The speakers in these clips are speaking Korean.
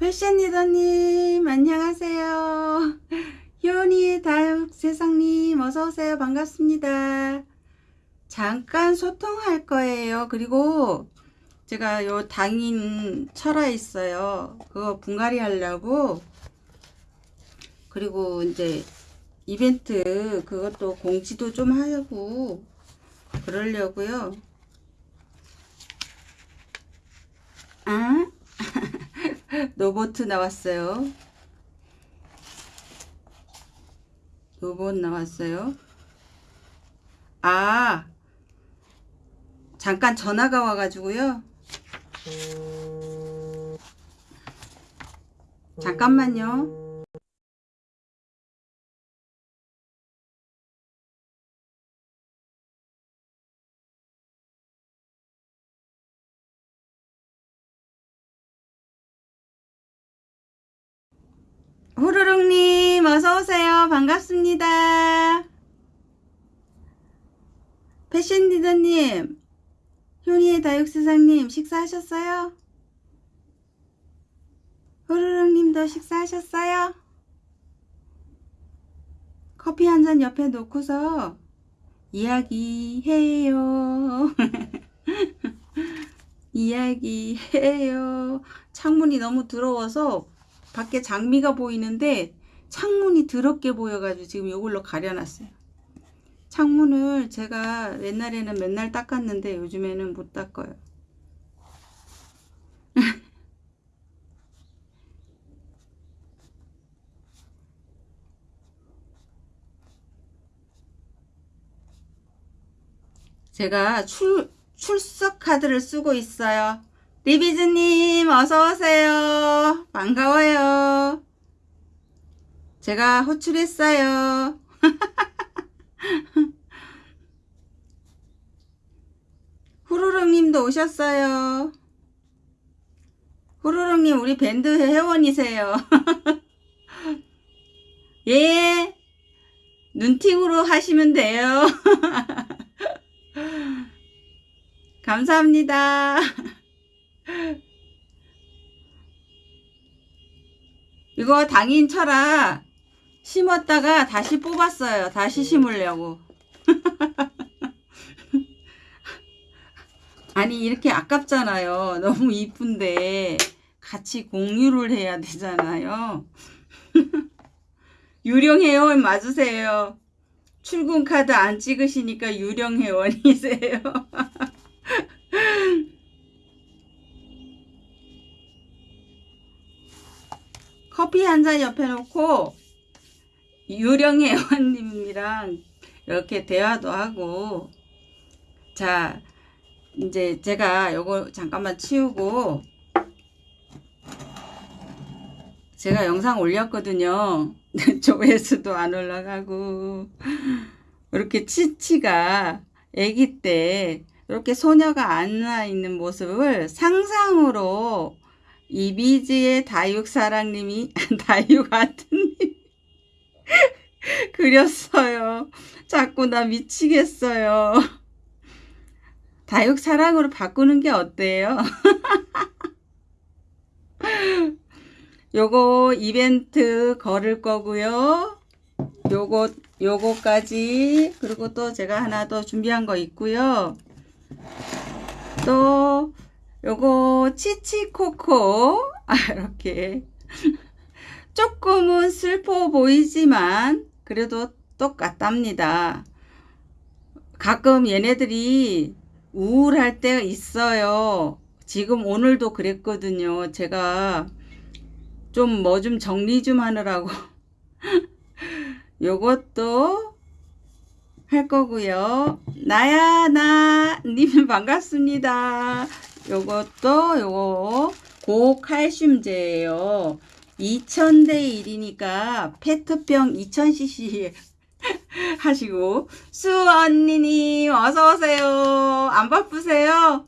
패션 리더님 안녕하세요. 효니의 다육 세상님 어서오세요. 반갑습니다. 잠깐 소통할 거예요. 그리고 제가 요 당인 철화 있어요. 그거 분갈이 하려고 그리고 이제 이벤트 그것도 공지도 좀 하고 그러려고요. 아? 로보트 나왔어요. 로봇 나왔어요. 아, 잠깐 전화가 와가지고요. 잠깐만요. 호로록님 어서오세요. 반갑습니다. 패션 리더님, 효니의 다육세상님 식사하셨어요? 호로록님도 식사하셨어요? 커피 한 잔 옆에 놓고서 이야기해요. 이야기해요. 창문이 너무 더러워서 밖에 장미가 보이는데 창문이 더럽게 보여가지고 지금 이걸로 가려놨어요. 창문을 제가 옛날에는 맨날 닦았는데 요즘에는 못 닦아요. 제가 출, 출석 카드를 쓰고 있어요. 리비즈님 어서오세요. 반가워요. 제가 호출했어요. 후루룩님도 오셨어요. 후루룩님 우리 밴드 회원이세요. 예. 눈팅으로 하시면 돼요. 감사합니다. 이거 당인 철아 심었다가 다시 뽑았어요. 다시 심으려고. 아니 이렇게 아깝잖아요. 너무 이쁜데 같이 공유를 해야 되잖아요. 유령 회원 맞으세요. 출근 카드 안 찍으시니까 유령 회원이세요. 커피 한 잔 옆에 놓고 유령 회원님이랑 이렇게 대화도 하고. 자 이제 제가 요거 잠깐만 치우고 제가 영상 올렸거든요. 조회수도 안 올라가고. 이렇게 치치가 아기 때 이렇게 소녀가 안아 있는 모습을 상상으로 이비지의 다육사랑님이 다육 아트님 그렸어요. 자꾸 나 미치겠어요. 다육사랑으로 바꾸는 게 어때요? 요거 이벤트 걸을 거고요. 요거 요거까지 그리고 또 제가 하나 더 준비한 거 있고요. 또 요거 치치코코 아 이렇게 조금은 슬퍼 보이지만 그래도 똑같답니다. 가끔 얘네들이 우울할 때가 있어요. 지금 오늘도 그랬거든요. 제가 좀 뭐좀 정리 좀 하느라고 요것도 할 거고요. 나야 나님 반갑습니다. 요것도 요거 고칼슘제예요. 2000대 1이니까 페트병 2000cc 하시고 수 언니님 어서 오세요. 안 바쁘세요?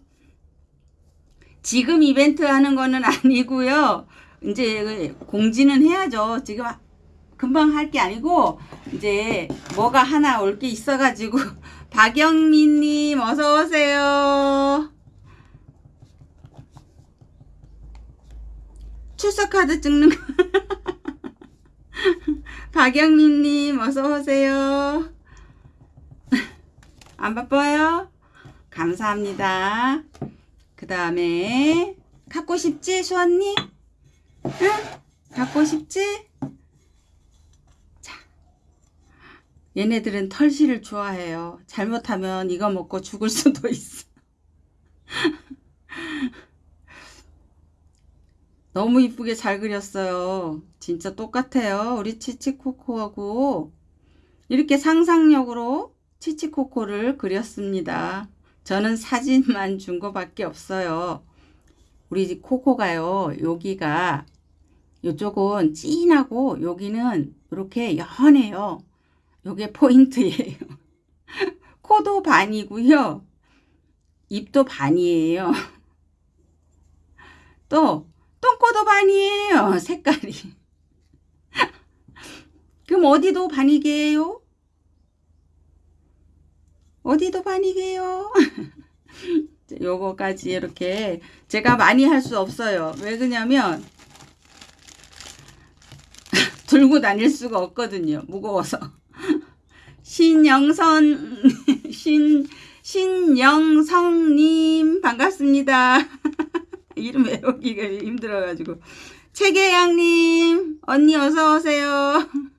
지금 이벤트 하는 거는 아니고요. 이제 공지는 해야죠. 지금 금방 할 게 아니고 이제 뭐가 하나 올 게 있어가지고 박영민님 어서 오세요. 출석 카드 찍는 거. 박영민님 어서 오세요. 안 바빠요? 감사합니다. 그 다음에 갖고 싶지 수언니? 응? 갖고 싶지? 자, 얘네들은 털실을 좋아해요. 잘못하면 이거 먹고 죽을 수도 있어. 너무 이쁘게 잘 그렸어요. 진짜 똑같아요. 우리 치치코코하고 이렇게 상상력으로 치치코코를 그렸습니다. 저는 사진만 준 거밖에 없어요. 우리 집 코코가요. 여기가 이쪽은 진하고 여기는 이렇게 연해요. 요게 포인트예요. 코도 반이고요. 입도 반이에요. 또 똥꼬도 반이에요. 색깔이. 그럼 어디도 반이게요? 어디도 반이게요? 요거까지 이렇게 제가 많이 할 수 없어요. 왜 그러냐면 들고 다닐 수가 없거든요. 무거워서. 신영선 신 신영성님 반갑습니다. 이름 외우기가 힘들어가지고 최계양님 언니 어서 오세요.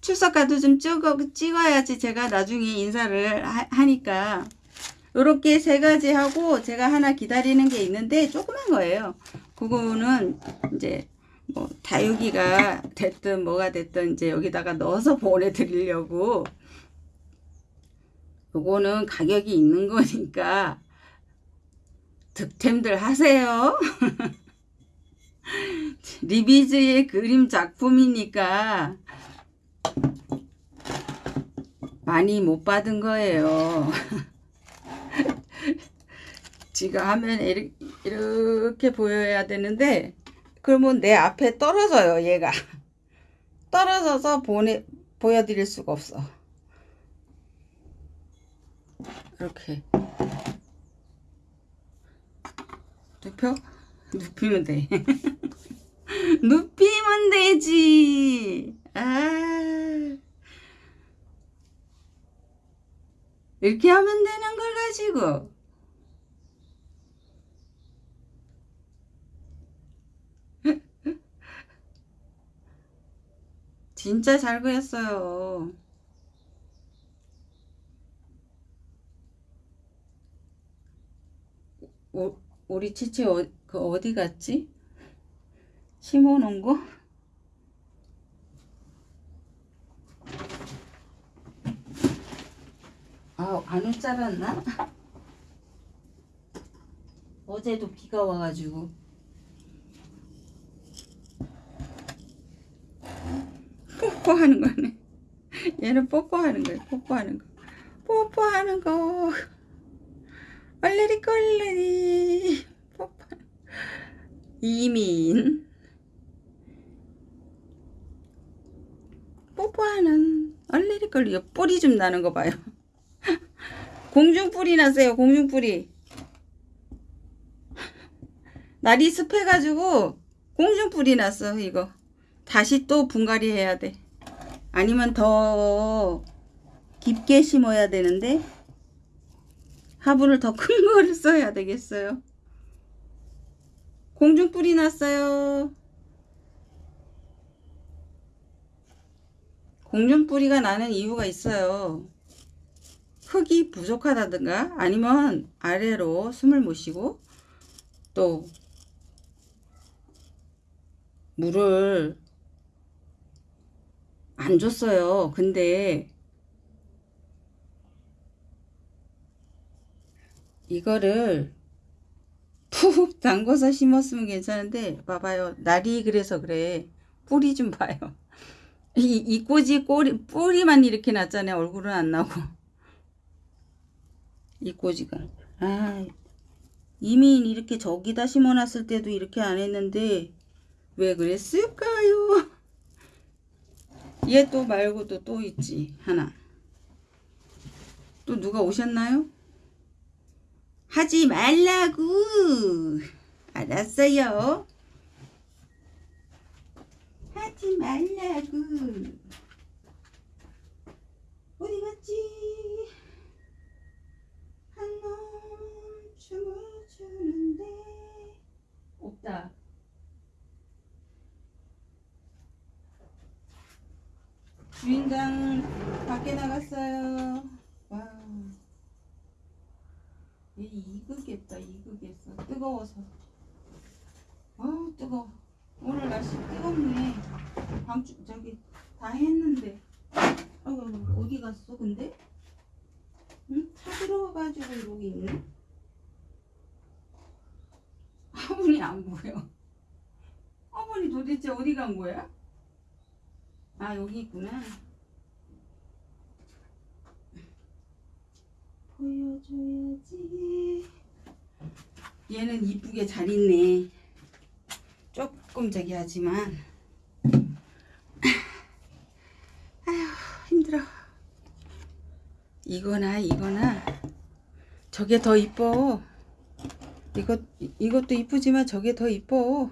출석카드 좀 찍어, 찍어야지 제가 나중에 인사를 하, 니까 이렇게 세 가지 하고 제가 하나 기다리는 게 있는데 조그만 거예요. 그거는 이제 뭐 다육이가 됐든 뭐가 됐든 이제 여기다가 넣어서 보내드리려고 요거는 가격이 있는 거니까 득템들 하세요. 리비즈의 그림 작품이니까 많이 못 받은 거예요. 지가 하면 이렇게 보여야 되는데 그러면 내 앞에 떨어져요 얘가 떨어져서 보내 보여드릴 수가 없어 이렇게. 눕혀 눕히면 돼. 눕히면 되지. 아. 이렇게 하면 되는 걸 가지고. 진짜 잘 그렸어요. 오, 우리 치치 어, 그 어디 갔지? 심어놓은 거? 아, 안 웃자랐나? 어제도 비가 와가지고. 뽀뽀하는 거네. 얘는 뽀뽀하는 거야. 뽀뽀하는 거. 뽀뽀하는 거. 얼레리 꼴레리. 이민. 뽀뽀하는 얼레리 꼴리. 뿌리 좀 나는 거 봐요. 공중뿌리 났어요. 공중뿌리. 날이 습해가지고 공중뿌리 났어 이거. 다시 또 분갈이 해야 돼. 아니면 더 깊게 심어야 되는데 화분을 더 큰 거를 써야 되겠어요. 공중 뿌리 났어요. 공중 뿌리가 나는 이유가 있어요. 흙이 부족하다든가 아니면 아래로 숨을 못 쉬고 또 물을 안 줬어요. 근데 이거를 푹 담궈서 심었으면 괜찮은데 봐봐요. 날이 그래서 그래. 뿌리 좀 봐요. 이, 이 꼬지 꼬리, 뿌리만 이렇게 났잖아요. 얼굴은 안 나고. 이 꼬지가. 아, 이미 이렇게 저기다 심어놨을 때도 이렇게 안 했는데 왜 그랬을까요? 얘 또 말고도 또 있지 하나 또 누가 오셨나요? 하지 말라고. 알았어요. 하지 말라고. 어디 갔지? 한놈 춤을 추는데 없다. 주인장 밖에 나갔어요. 와. 얘 익으겠다, 익으겠어. 뜨거워서. 아우, 뜨거워. 오늘 날씨 뜨겁네. 방주, 저기, 다 했는데. 아이고, 어디 갔어, 근데? 응? 타 들어와가지고 여기 있네? 화분이 안 보여. 화분이 도대체 어디 간 거야? 아, 여기 있구나. 보여줘야지. 얘는 이쁘게 잘 있네. 조금 저기 하지만. 아휴, 힘들어. 이거나 이거나 저게 더 이뻐. 이것 이것도 이쁘지만 저게 더 이뻐.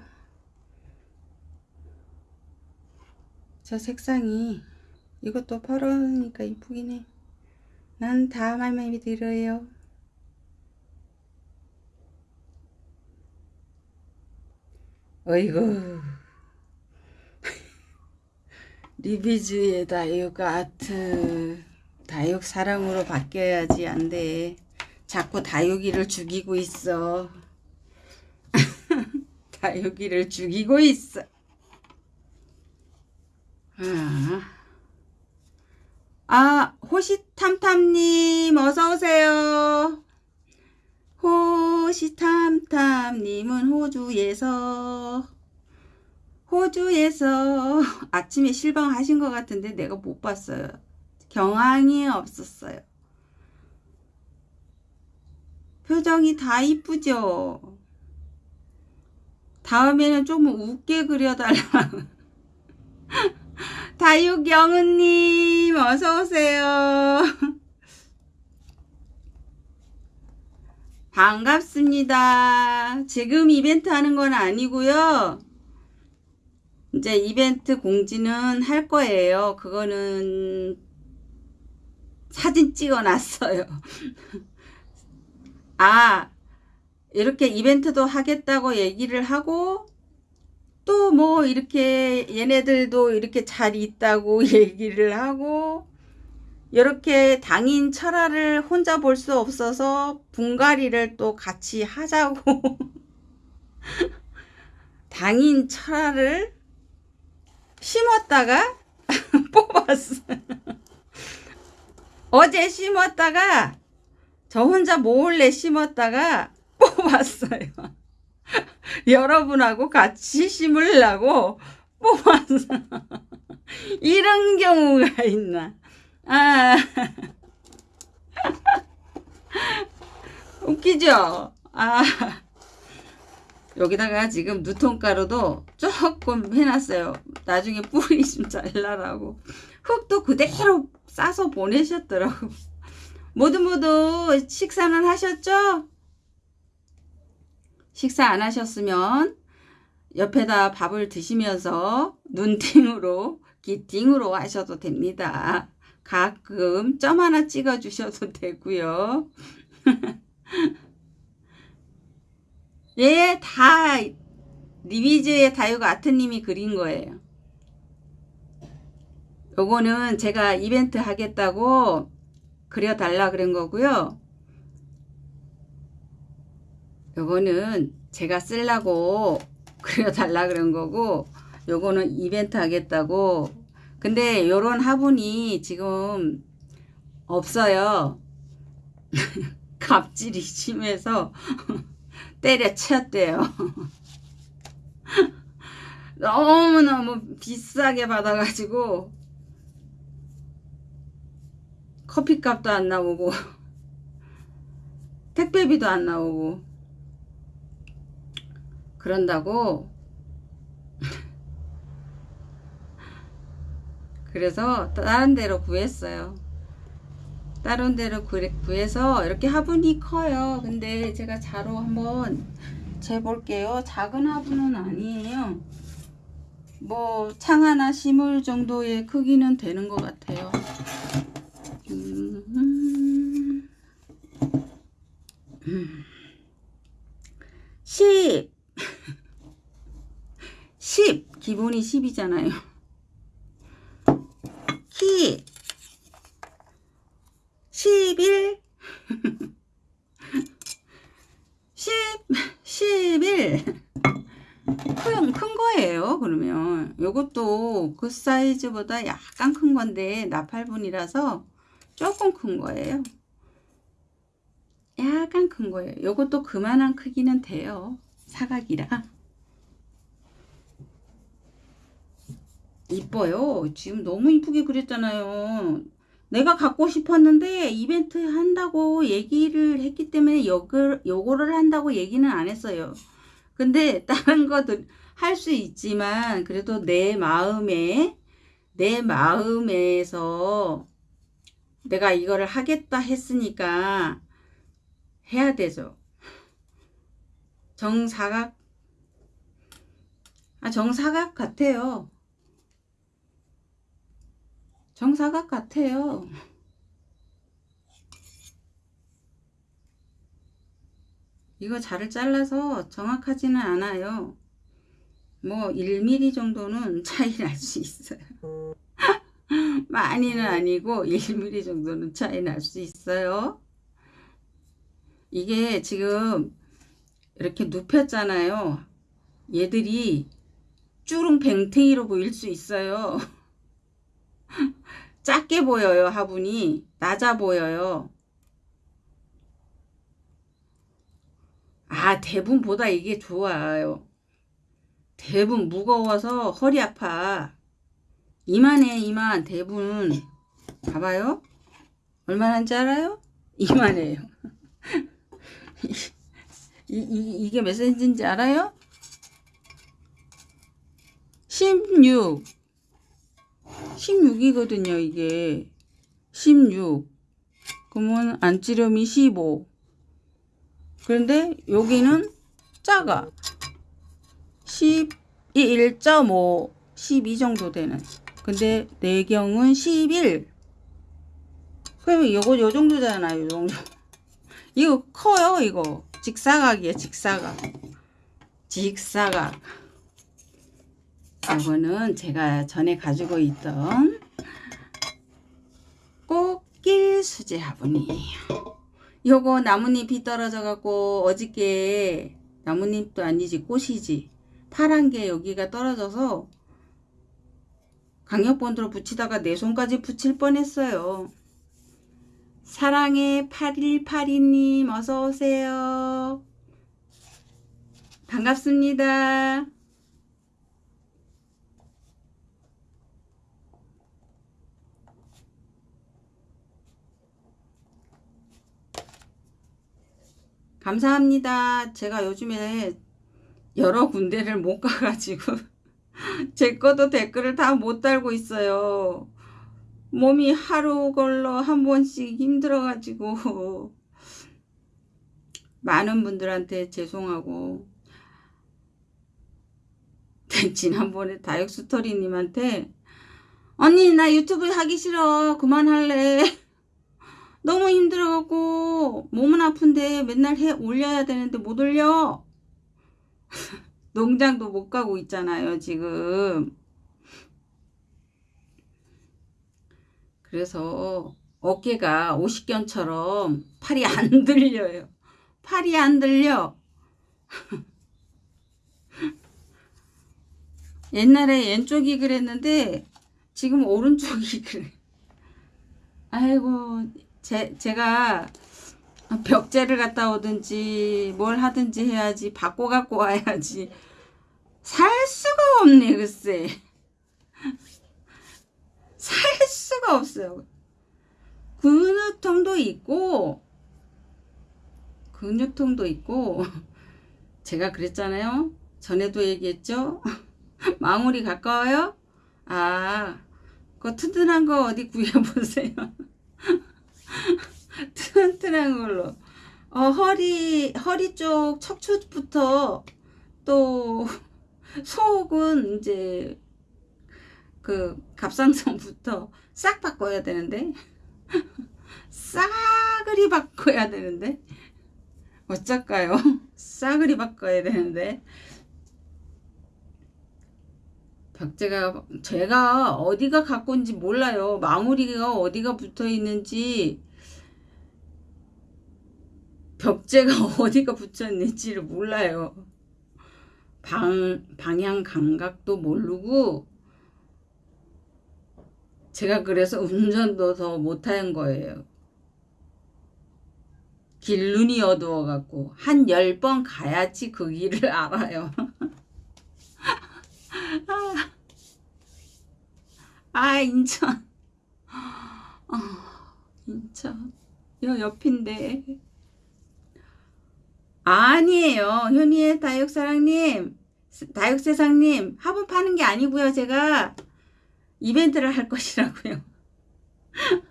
저 색상이 이것도 파란니까 이쁘긴 해. 난다 마음에 들어요. 어이구. 리비즈의 다육 아트. 다육 사랑으로 바뀌어야지 안 돼. 자꾸 다육이를 죽이고 있어. 다육이를 죽이고 있어. 아, 아 호시탐탐님 어서오세요. 호시탐탐님은 호주에서 호주에서 아침에 실방하신 것 같은데 내가 못 봤어요. 경황이 없었어요. 표정이 다 이쁘죠? 다음에는 좀 웃게 그려달라. 다육영은님 어서오세요. 반갑습니다. 지금 이벤트 하는 건 아니고요. 이제 이벤트 공지는 할 거예요. 그거는 사진 찍어 놨어요. 아, 이렇게 이벤트도 하겠다고 얘기를 하고 또 뭐 이렇게 얘네들도 이렇게 잘 있다고 얘기를 하고 이렇게 당인 철화를 혼자 볼 수 없어서 분갈이를 또 같이 하자고 당인 철화를 심었다가 뽑았어요. 어제 심었다가 저 혼자 몰래 심었다가 뽑았어요. 여러분하고 같이 심으려고 뽑았어. 이런 경우가 있나. 아. 웃기죠? 아. 여기다가 지금 누통가루도 조금 해놨어요. 나중에 뿌리 좀 잘라라고. 흙도 그대로 싸서 보내셨더라고. 모두 모두 식사는 하셨죠? 식사 안 하셨으면 옆에다 밥을 드시면서 눈팅으로 기팅으로 하셔도 됩니다. 가끔 점 하나 찍어 주셔도 되고요. 예, 다 리비즈의 다육 아트님이 그린 거예요. 요거는 제가 이벤트 하겠다고 그려달라 그런 거고요. 요거는 제가 쓰려고 그려달라 그런 거고 요거는 이벤트 하겠다고 근데 요런 화분이 지금 없어요. 갑질이 심해서 때려쳤대요. 너무너무 비싸게 받아가지고 커피값도 안 나오고 택배비도 안 나오고 그런다고 그래서 다른 데로 구했어요. 다른 데로 구- 구해서 이렇게 화분이 커요. 근데 제가 자로 한번 재볼게요. 작은 화분은 아니에요. 뭐 창 하나 심을 정도의 크기는 되는 것 같아요. 음, 음. 음. 10 10 기본이 10이잖아요. 키. 11 10 11 큰, 큰 거예요 그러면. 요것도 그 사이즈보다 약간 큰 건데 나팔분이라서 조금 큰 거예요. 약간 큰 거예요. 요것도 그만한 크기는 돼요 사각이라 이뻐요 지금 너무 이쁘게 그렸잖아요 내가 갖고 싶었는데 이벤트 한다고 얘기를 했기 때문에 요거를 한다고 얘기는 안 했어요. 근데 다른 것도 할 수 있지만 그래도 내 마음에 내 마음에서 내가 이거를 하겠다 했으니까 해야 되죠. 정사각 아 정사각 같아요. 정사각 같아요. 이거 자를 잘라서 정확하지는 않아요. 뭐 1mm 정도는 차이 날 수 있어요. 많이는 아니고 1mm 정도는 차이 날 수 있어요. 이게 지금 이렇게 눕혔잖아요. 얘들이 쭈릉 뱅탱이로 보일 수 있어요. 작게 보여요 화분이. 낮아 보여요. 아 대분보다 이게 좋아요. 대분 무거워서 허리 아파. 이만해 이만. 대분. 봐봐요. 얼마나인지 알아요? 이만해요 이, 이, 이게 몇 센치인지 알아요? 16 16이거든요 이게. 16 그러면 안찌름이 15 그런데 여기는 작아. 11.5 12 정도 되는. 근데 내경은 11 그러면 이거 요 정도잖아요 요 정도. 이거 커요 이거 직사각이에요 직사각 직사각 이거는 제가 전에 가지고 있던 꽃길 수제 화분이에요. 요거 나뭇잎이 떨어져 갖고 어저께 나뭇잎도 아니지 꽃이지 파란 게 여기가 떨어져서 강력본드로 붙이다가 내 손까지 붙일 뻔했어요. 사랑의 8182님 어서오세요. 반갑습니다. 감사합니다. 제가 요즘에 여러 군데를 못 가가지고 제 것도 댓글을 다 못 달고 있어요. 몸이 하루 걸러 한 번씩 힘들어가지고 많은 분들한테 죄송하고 지난번에 다육스토리님한테 언니 나 유튜브 하기 싫어. 그만할래 너무 힘들어갖고 몸은 아픈데 맨날 해 올려야 되는데 못 올려. 농장도 못 가고 있잖아요 지금 그래서 어깨가 오십견처럼 팔이 안 들려요. 팔이 안 들려. 옛날에 왼쪽이 그랬는데 지금 오른쪽이 그래. 아이고 제, 제가 벽제를 갔다 오든지 뭘 하든지 해야지 바꿔 갖고 와야지. 살 수가 없네 글쎄 살 수가 없어요. 근육통도 있고 근육통도 있고 제가 그랬잖아요. 전에도 얘기했죠? 마무리 가까워요? 아 그 튼튼한 거 어디 구해보세요. 튼튼한 걸로. 어, 허리, 허리 쪽 척추부터 또 속은 이제 그 갑상선부터 싹 바꿔야 되는데 싸그리 바꿔야 되는데 어쩔까요? 싸그리 바꿔야 되는데 벽제가 제가 어디가 갖고 있는지 몰라요. 마무리가 어디가 붙어 있는지 벽제가 어디가 붙여 있는지를 몰라요. 방, 방향 감각도 모르고 제가 그래서 운전도 더 못한 거예요. 길 눈이 어두워 갖고 한 열 번 가야지 그 길을 알아요. 아, 아 인천. 아, 인천. 여 옆인데. 아니에요 현이의 다육사랑님. 다육세상님. 화분 파는 게 아니고요 제가 이벤트를 할 것이라고요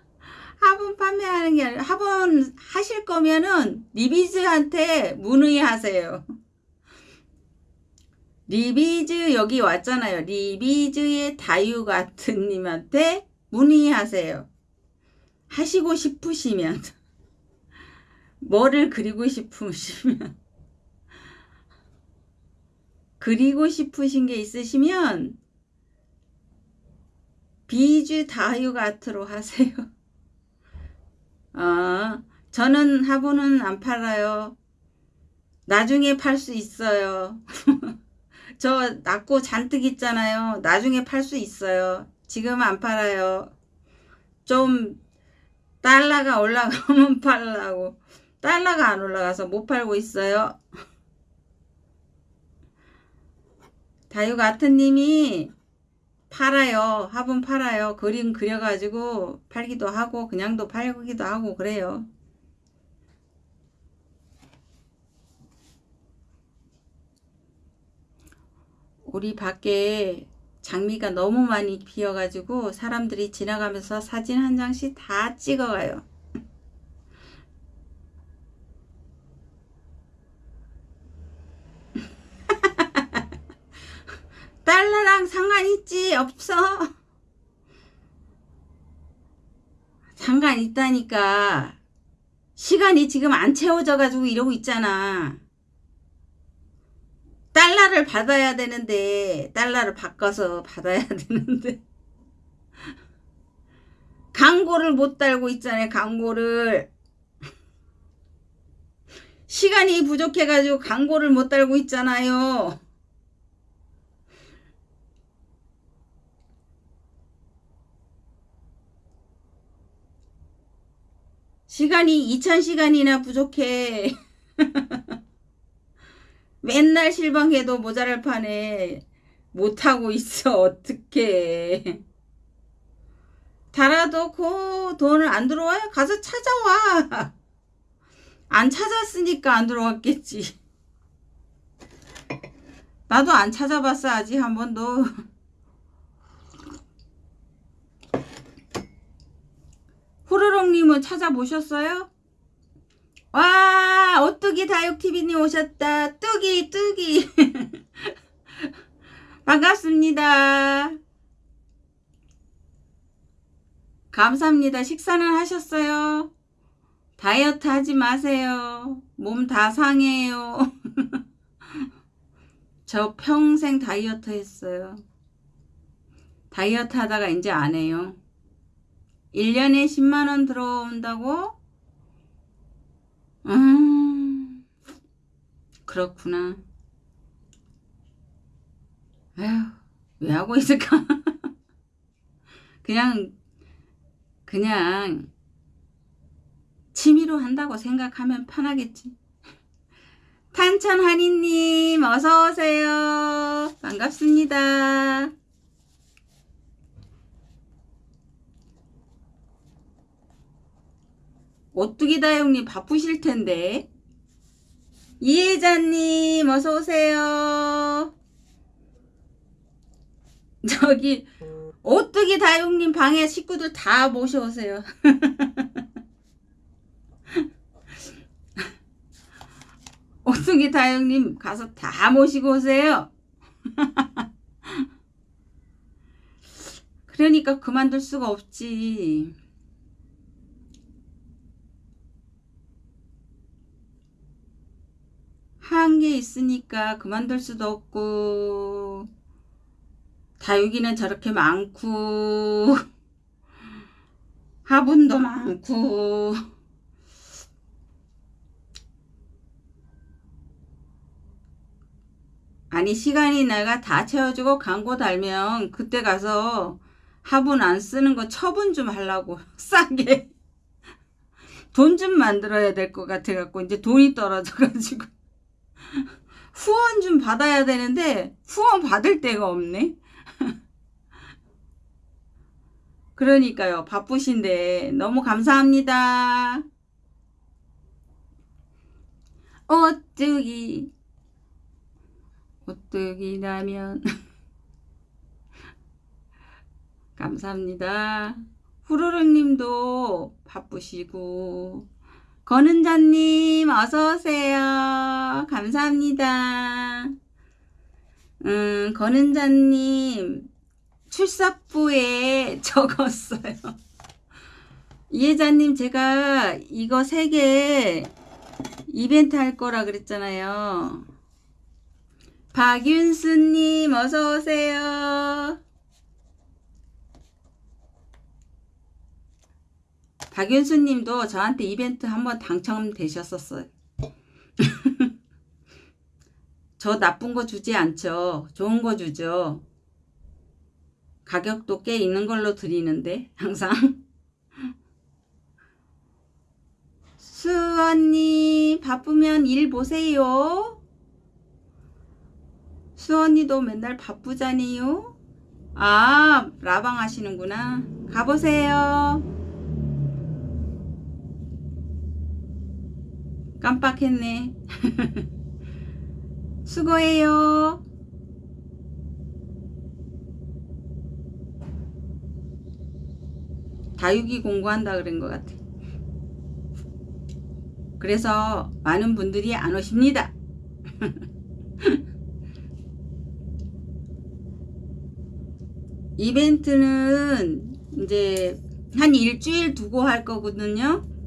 화분 판매하는 게 아니라 화분 하실 거면은 리비즈한테 문의하세요 리비즈 여기 왔잖아요. 리비즈의 다유 같은 님한테 문의하세요. 하시고 싶으시면 뭐를 그리고 싶으시면 그리고 싶으신 게 있으시면 비주 같으로 하세요. 아, 저는 화분은 안 팔아요. 나중에 팔 수 있어요. 저 낳고 잔뜩 있잖아요. 나중에 팔 수 있어요. 지금 안 팔아요. 좀 달러가 올라가면 팔라고. 달러가 안 올라가서 못 팔고 있어요. 다육아트님이 팔아요. 화분 팔아요. 그림 그려가지고 팔기도 하고 그냥도 팔기도 하고 그래요. 우리 밖에 장미가 너무 많이 피어가지고 사람들이 지나가면서 사진 한 장씩 다 찍어가요. 달러랑 상관있지? 없어. 상관 있다니까. 시간이 지금 안 채워져 가지고 이러고 있잖아. 달러를 받아야 되는데 달러를 바꿔서 받아야 되는데. 광고를 못 달고 있잖아요 광고를. 시간이 부족해 가지고 광고를 못 달고 있잖아요 시간이 2000시간이나 부족해. 맨날 실방해도 모자랄 판에 못하고 있어. 어떡해. 달아도 그 돈을 안 들어와요? 가서 찾아와. 안 찾았으니까 안 들어왔겠지. 나도 안 찾아봤어 아직 한 번도 후루룩님은 찾아보셨어요? 와 오뚜기 다육TV님 오셨다. 뚜기 뚜기. 반갑습니다. 감사합니다. 식사는 하셨어요? 다이어트 하지 마세요. 몸 다 상해요. 저 평생 다이어트 했어요. 다이어트 하다가 이제 안 해요 1년에 10만원 들어온다고? 음, 그렇구나. 에휴, 왜 하고 있을까? 그냥, 그냥, 취미로 한다고 생각하면 편하겠지. 탄천 한이님, 어서오세요. 반갑습니다. 오뚜기 다영님? 바쁘실 텐데. 이혜자님 어서오세요. 저기 오뚜기 다육님? 방에 식구들 다 모셔오세요. 오뚜기 다육님? 가서 다 모시고 오세요. 그러니까 그만둘 수가 없지. 한게 있으니까 그만둘 수도 없고. 다육이는 저렇게 많고. 화분도 많고. 아니 시간이 내가 다 채워주고 광고 달면 그때 가서 화분 안 쓰는 거 처분 좀 하려고 싸게. 돈 좀 만들어야 될 것 같아 갖고 이제 돈이 떨어져 가지고 후원 좀 받아야 되는데 후원 받을 데가 없네. 그러니까요. 바쁘신데 너무 감사합니다. 오뚜기 오뚜기 라면 감사합니다. 후루룩님도 바쁘시고 권은자님 어서오세요 감사합니다 음 권은자님 출석부에 적었어요. 이혜자님 제가 이거 세 개 이벤트 할 거라 그랬잖아요. 박윤수님 어서오세요. 박윤수 님도 저한테 이벤트 한번 당첨되셨었어요. 저 나쁜 거 주지 않죠. 좋은 거 주죠. 가격도 꽤 있는 걸로 드리는데 항상 수언니 바쁘면 일 보세요 수언니도 맨날 바쁘잖니요 아 라방 하시는구나 가보세요 깜빡했네 수고해요 다육이 공부한다 그런 것 같아. 그래서 많은 분들이 안 오십니다. 이벤트는 이제 한 일주일 두고 할 거거든요.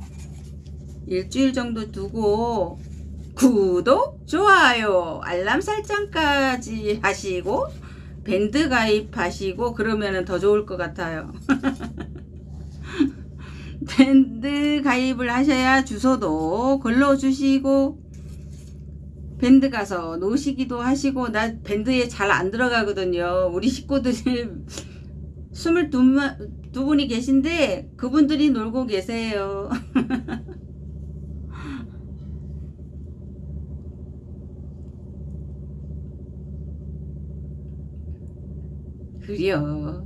일주일 정도 두고 구독, 좋아요, 알람 설정까지 하시고 밴드 가입하시고 그러면 더 좋을 것 같아요. 밴드 가입을 하셔야 주소도 걸러주시고 밴드 가서 노시기도 하시고 나 밴드에 잘 안 들어가거든요 우리 식구들이 22분이 계신데 그분들이 놀고 계세요 그려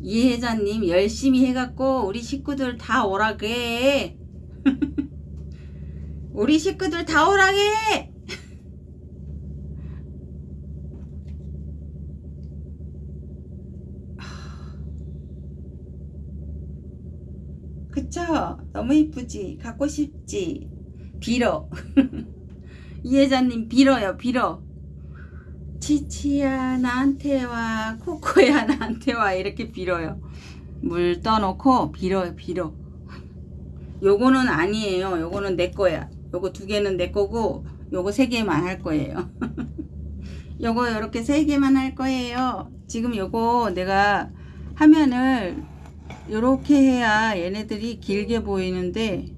이혜자님 열심히 해갖고 우리 식구들 다 오라게 우리 식구들 다 오라게 그쵸? 너무 이쁘지? 갖고 싶지? 빌어 이혜자님 빌어요 빌어 치치야 나한테 와 코코야 나한테 와 이렇게 빌어요. 물 떠놓고 빌어요 빌어. 요거는 아니에요. 요거는 내 거야. 요거 두 개는 내 거고 요거 세 개만 할 거예요. 요거 이렇게 세 개만 할 거예요. 지금 요거 내가 화면을 이렇게 해야 얘네들이 길게 보이는데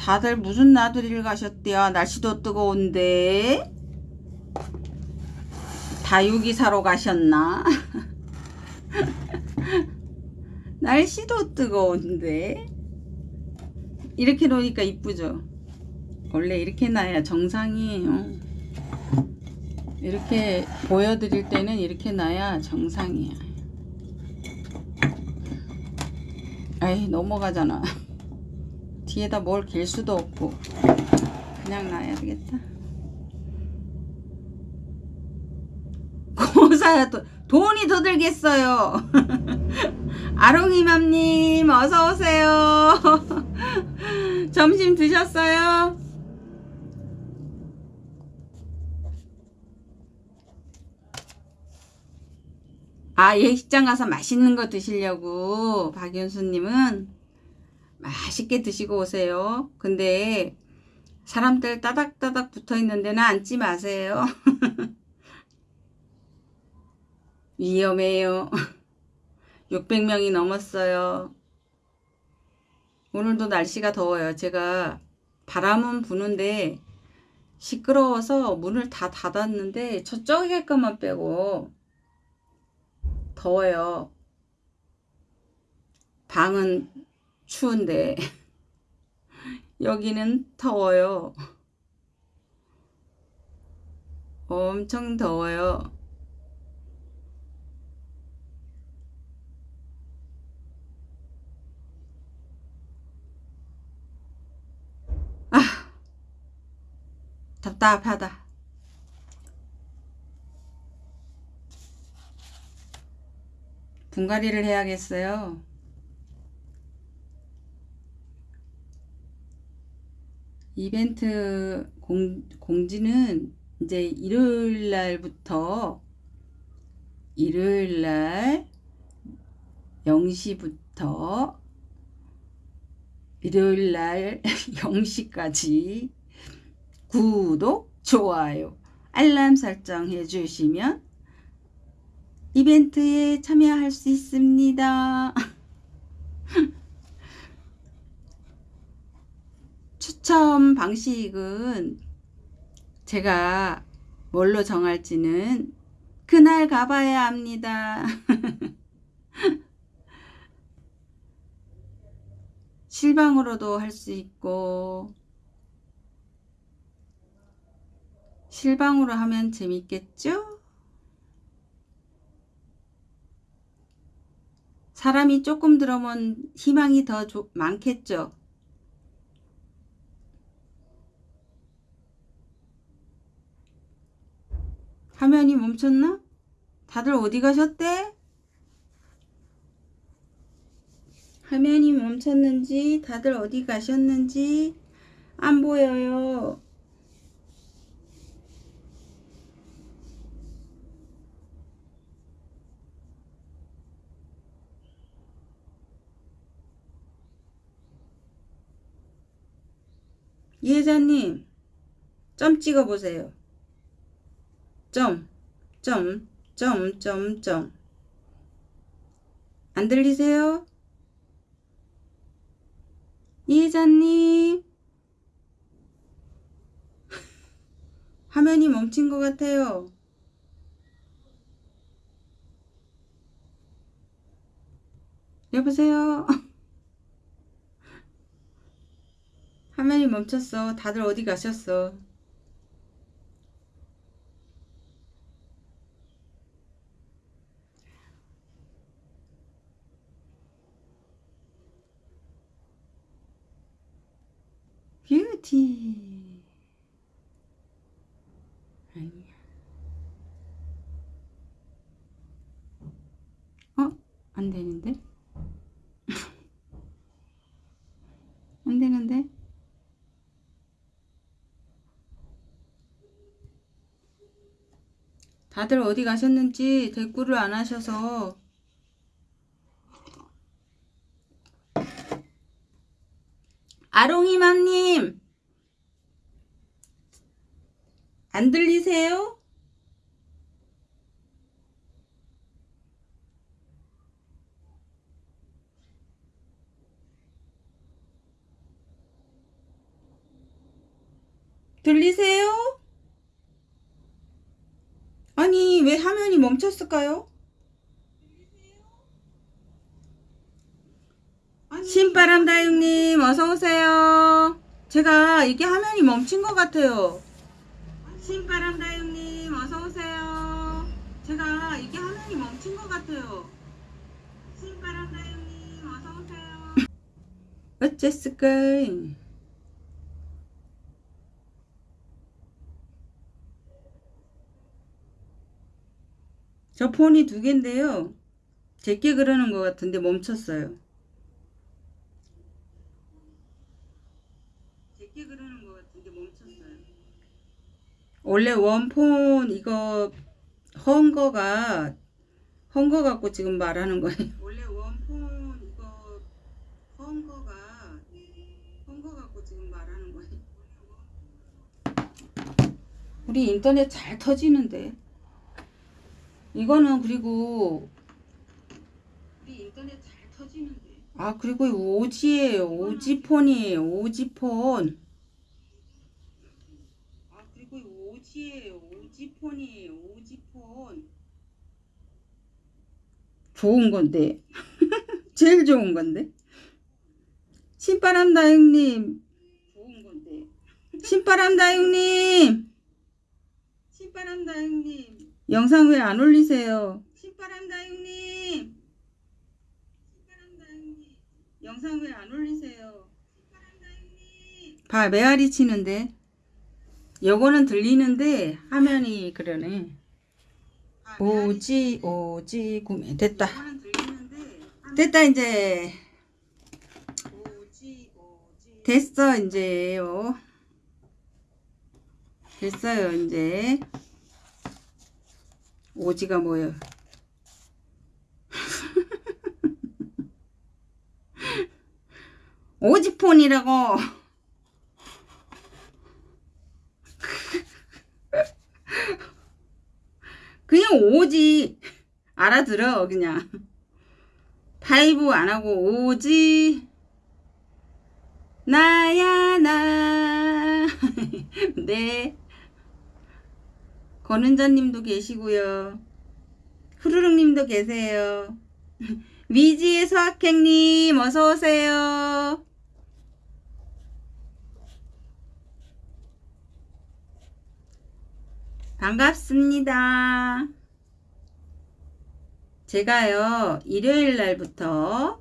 다들 무슨 나들이를 가셨대요? 날씨도 뜨거운데 다육이 사러 가셨나? 날씨도 뜨거운데 이렇게 놓으니까 이쁘죠? 원래 이렇게 놔야 정상이에요 이렇게 보여드릴 때는 이렇게 놔야 정상이야 아이 넘어가잖아 뒤에다 뭘 길 수도 없고 그냥 놔야 되겠다. 고사야 또 돈이 더 들겠어요. 아롱이맘님 어서오세요. 점심 드셨어요? 아, 예식장 가서 맛있는 거 드시려고 박윤수님은 맛있게 드시고 오세요. 근데 사람들 따닥따닥 붙어 있는 데는 앉지 마세요. 위험해요. 600명이 넘었어요. 오늘도 날씨가 더워요. 제가 바람은 부는데 시끄러워서 문을 다 닫았는데 저쪽에 것만 빼고 더워요. 방은 추운데 여기는 더워요. 엄청 더워요. 아, 답답하다. 분갈이를 해야겠어요. 이벤트 공, 공지는 이제 일요일 날부터 일요일 날 0시부터 일요일 날 0시까지 구독, 좋아요, 알람 설정해 주시면 이벤트에 참여할 수 있습니다. 추첨 방식은 제가 뭘로 정할지는 그날 가봐야 합니다. 실방으로도 할 수 있고 실방으로 하면 재밌겠죠? 사람이 조금 들어오면 희망이 더 조, 많겠죠? 화면이 멈췄나? 다들 어디 가셨대? 화면이 멈췄는지 다들 어디 가셨는지 안 보여요. 이혜자님 점 찍어 보세요. 점, 점, 점, 점, 점. 안 들리세요? 이혜자님 화면이 멈춘 것 같아요. 여보세요? 화면이 멈췄어. 다들 어디 가셨어? 뷰티. 아니야. 어? 안 되는데? 안 되는데? 다들 어디 가셨는지 댓글을 안 하셔서 아롱이맘님 안 들리세요? 들리세요? 아니 왜 화면이 멈췄을까요? 신바람 다육님 어서오세요 제가 이게 화면이 멈춘 것 같아요 신바람 다육님 어서오세요. 제가 이게 화면이 멈춘 것 같아요. 신바람 다육님 어서오세요. 어쨌을까 저 폰이 두 개인데요. 제게 그러는 것 같은데 멈췄어요 원래 원폰 이거 헌 거가 헌거 갖고 지금 말하는 거예요. 원래 원폰 이거 헌 거가 헌거 갖고 지금 말하는 거예요. 우리 인터넷 잘 터지는데. 이거는 그리고 우리 인터넷 잘 터지는데. 아 그리고 오지예요. 오지폰이에요. 오지폰. 아 그리고 오지예요. 오지폰이에요. 오지폰. 좋은 건데. 제일 좋은 건데. 신바람 다육님. 좋은 건데. 신바람 다육님. 신바람 다육님. 영상 왜 안 올리세요? 신바람 다육님. 신바람 다육님. 영상 왜 안 올리세요? 신바람 다육님. 봐, 메아리 치는데. 요거는 들리는데 화면이 그러네. 오지 오지 구매 됐다. 됐다 이제. 됐어 이제요. 됐어요 이제. 오지가 뭐예요? 오지폰이라고. 그냥 오지. 알아들어 그냥. 파이브 안 하고 오지. 나야 나. 네. 권은자님도 계시고요. 후루룩님도 계세요. 위지의 서학행님 어서 오세요. 반갑습니다. 제가요 일요일 날부터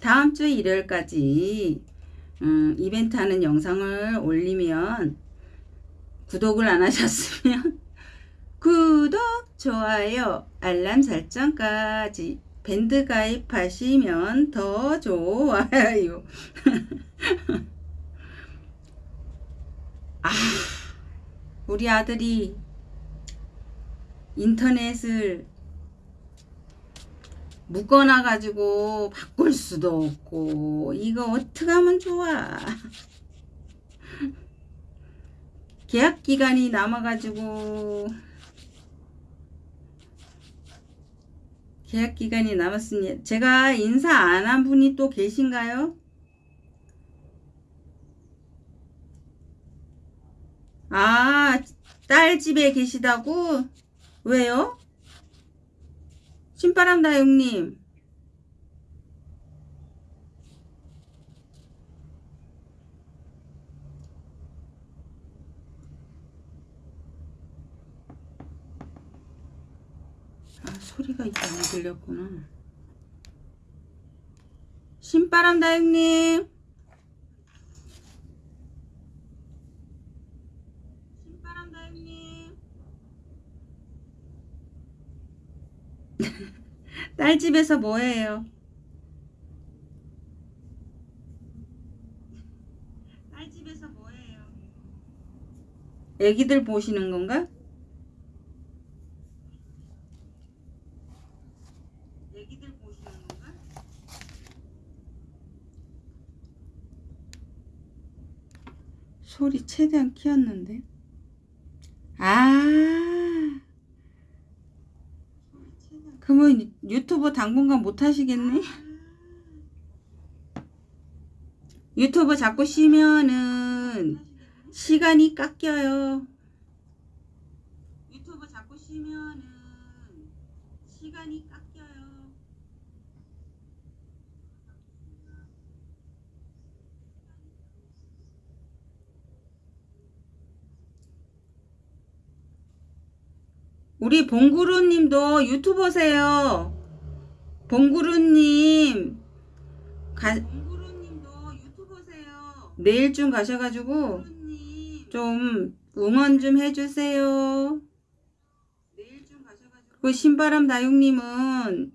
다음 주 일요일까지 음, 이벤트 하는 영상을 올리면 구독을 안 하셨으면 구독, 좋아요, 알람 설정까지 밴드 가입하시면 더 좋아요. 아, 우리 아들이 인터넷을 묶어놔 가지고 바꿀 수도 없고 이거 어떻게 하면 좋아 계약 기간이 남아 가지고 계약 기간이 남았습니다 제가 인사 안 한 분이 또 계신가요? 아, 딸 집에 계시다고? 왜요? 신바람 다육님. 아, 소리가 이게 안 들렸구나. 신바람 다육님. 신바람 다육님. 딸 집에서 뭐해요? 딸 집에서 뭐해요? 애기들 보시는 건가? 애기들 보시는 건가? 소리 최대한 키웠는데. 아. 그러면 유튜브 당분간 못 하시겠네? 유튜브 자꾸 쉬면은 시간이 깎여요. 유튜브 자꾸 쉬면은 시간이 깎여요. 우리 봉구루님도 유튜버세요. 봉구루님 가. 내일쯤 가셔가지고 좀 응원 좀 해주세요. 내일쯤 가셔가지고 그 신바람 다육님은 응원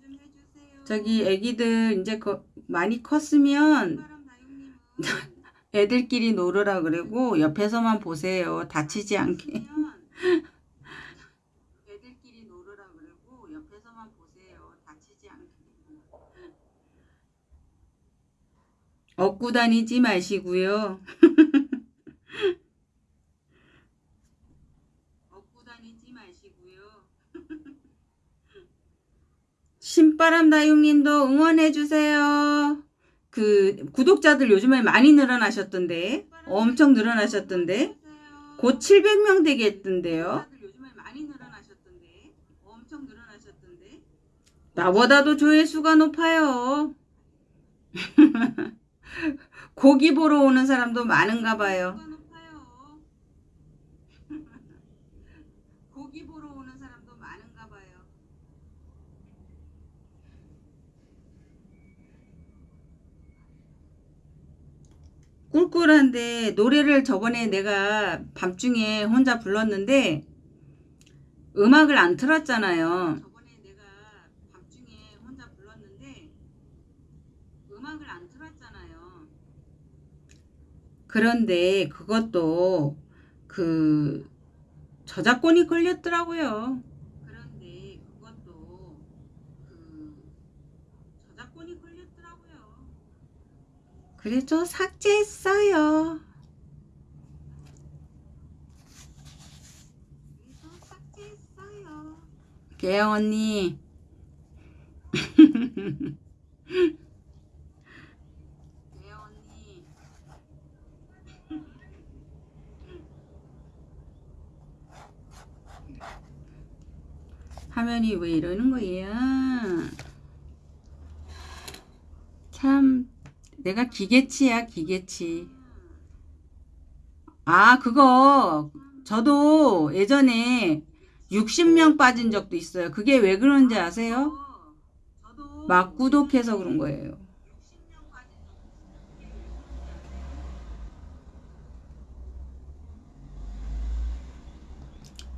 좀 해주세요. 저기 애기들 이제 거, 많이 컸으면 애들끼리 놀으라 그러고 옆에서만 보세요. 다치지 않게. 애들끼리 놀으라 그러고 옆에서만 보세요. 다치지 않게. 얻고 다니지 마시고요. 얻고 다니지 마시고요. 신바람 다육님도 응원해 주세요. 그 구독자들 요즘에 많이 늘어나셨던데 엄청 늘어나셨던데 곧 700명 되겠던데요. 나보다도 조회수가 높아요. 고기 보러 오는 사람도 많은가 봐요. 고기 보러 오는 사람도 많은가 봐요. 꿀꿀한데 노래를 저번에 내가 밤중에 혼자 불렀는데 음악을 안 틀었잖아요. 저번에 내가 밤중에 혼자 불렀는데 음악을 안 틀었잖아요. 그런데 그것도 그 저작권이 걸렸더라고요. 그런데 그것도 그 저작권이 걸렸더라고요. 그래서 삭제했어요. 그래서 삭제했어요. 개영 언니. 개영 언니. 화면이 왜 이러는 거예요? 참 내가 기계치야 기계치 아 그거 저도 예전에 60명 빠진 적도 있어요 그게 왜 그런지 아세요? 막 구독해서 그런 거예요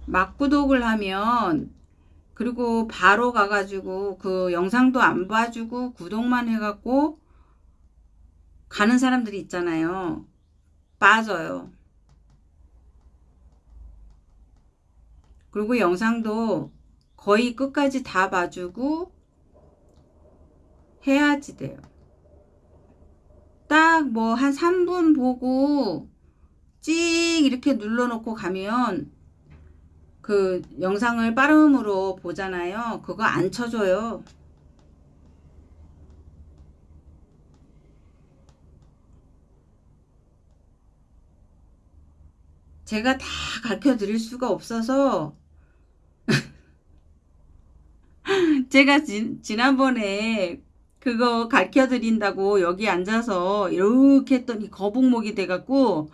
막 구독을 하면 그리고 바로 가가지고 그 영상도 안 봐주고 구독만 해갖고 가는 사람들이 있잖아요. 빠져요. 그리고 영상도 거의 끝까지 다 봐주고 해야지 돼요. 딱 뭐 한 3분 보고 찍 이렇게 눌러놓고 가면 그 영상을 빠름으로 보잖아요. 그거 안 쳐줘요. 제가 다 가르쳐 드릴 수가 없어서 제가 지, 지난번에 그거 가르쳐 드린다고 여기 앉아서 이렇게 했더니 거북목이 돼갖고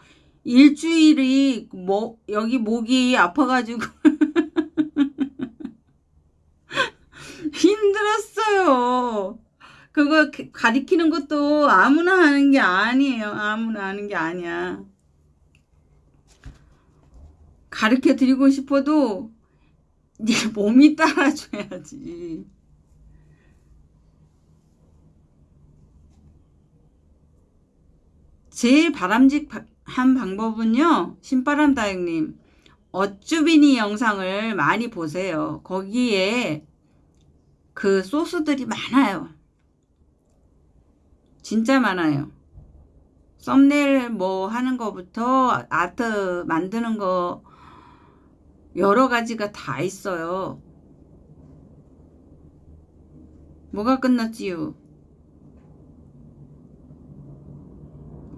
일주일이 뭐 여기 목이 아파가지고 힘들었어요. 그거 가리키는 것도 아무나 하는 게 아니에요. 아무나 하는 게 아니야. 가르쳐 드리고 싶어도 네 몸이 따라줘야지. 제일 바람직 한 방법은요. 신바람 다육님. 어쭈비니 영상을 많이 보세요. 거기에 그 소스들이 많아요. 진짜 많아요. 썸네일 뭐 하는 거부터 아트 만드는 거 여러 가지가 다 있어요. 뭐가 끝났지요?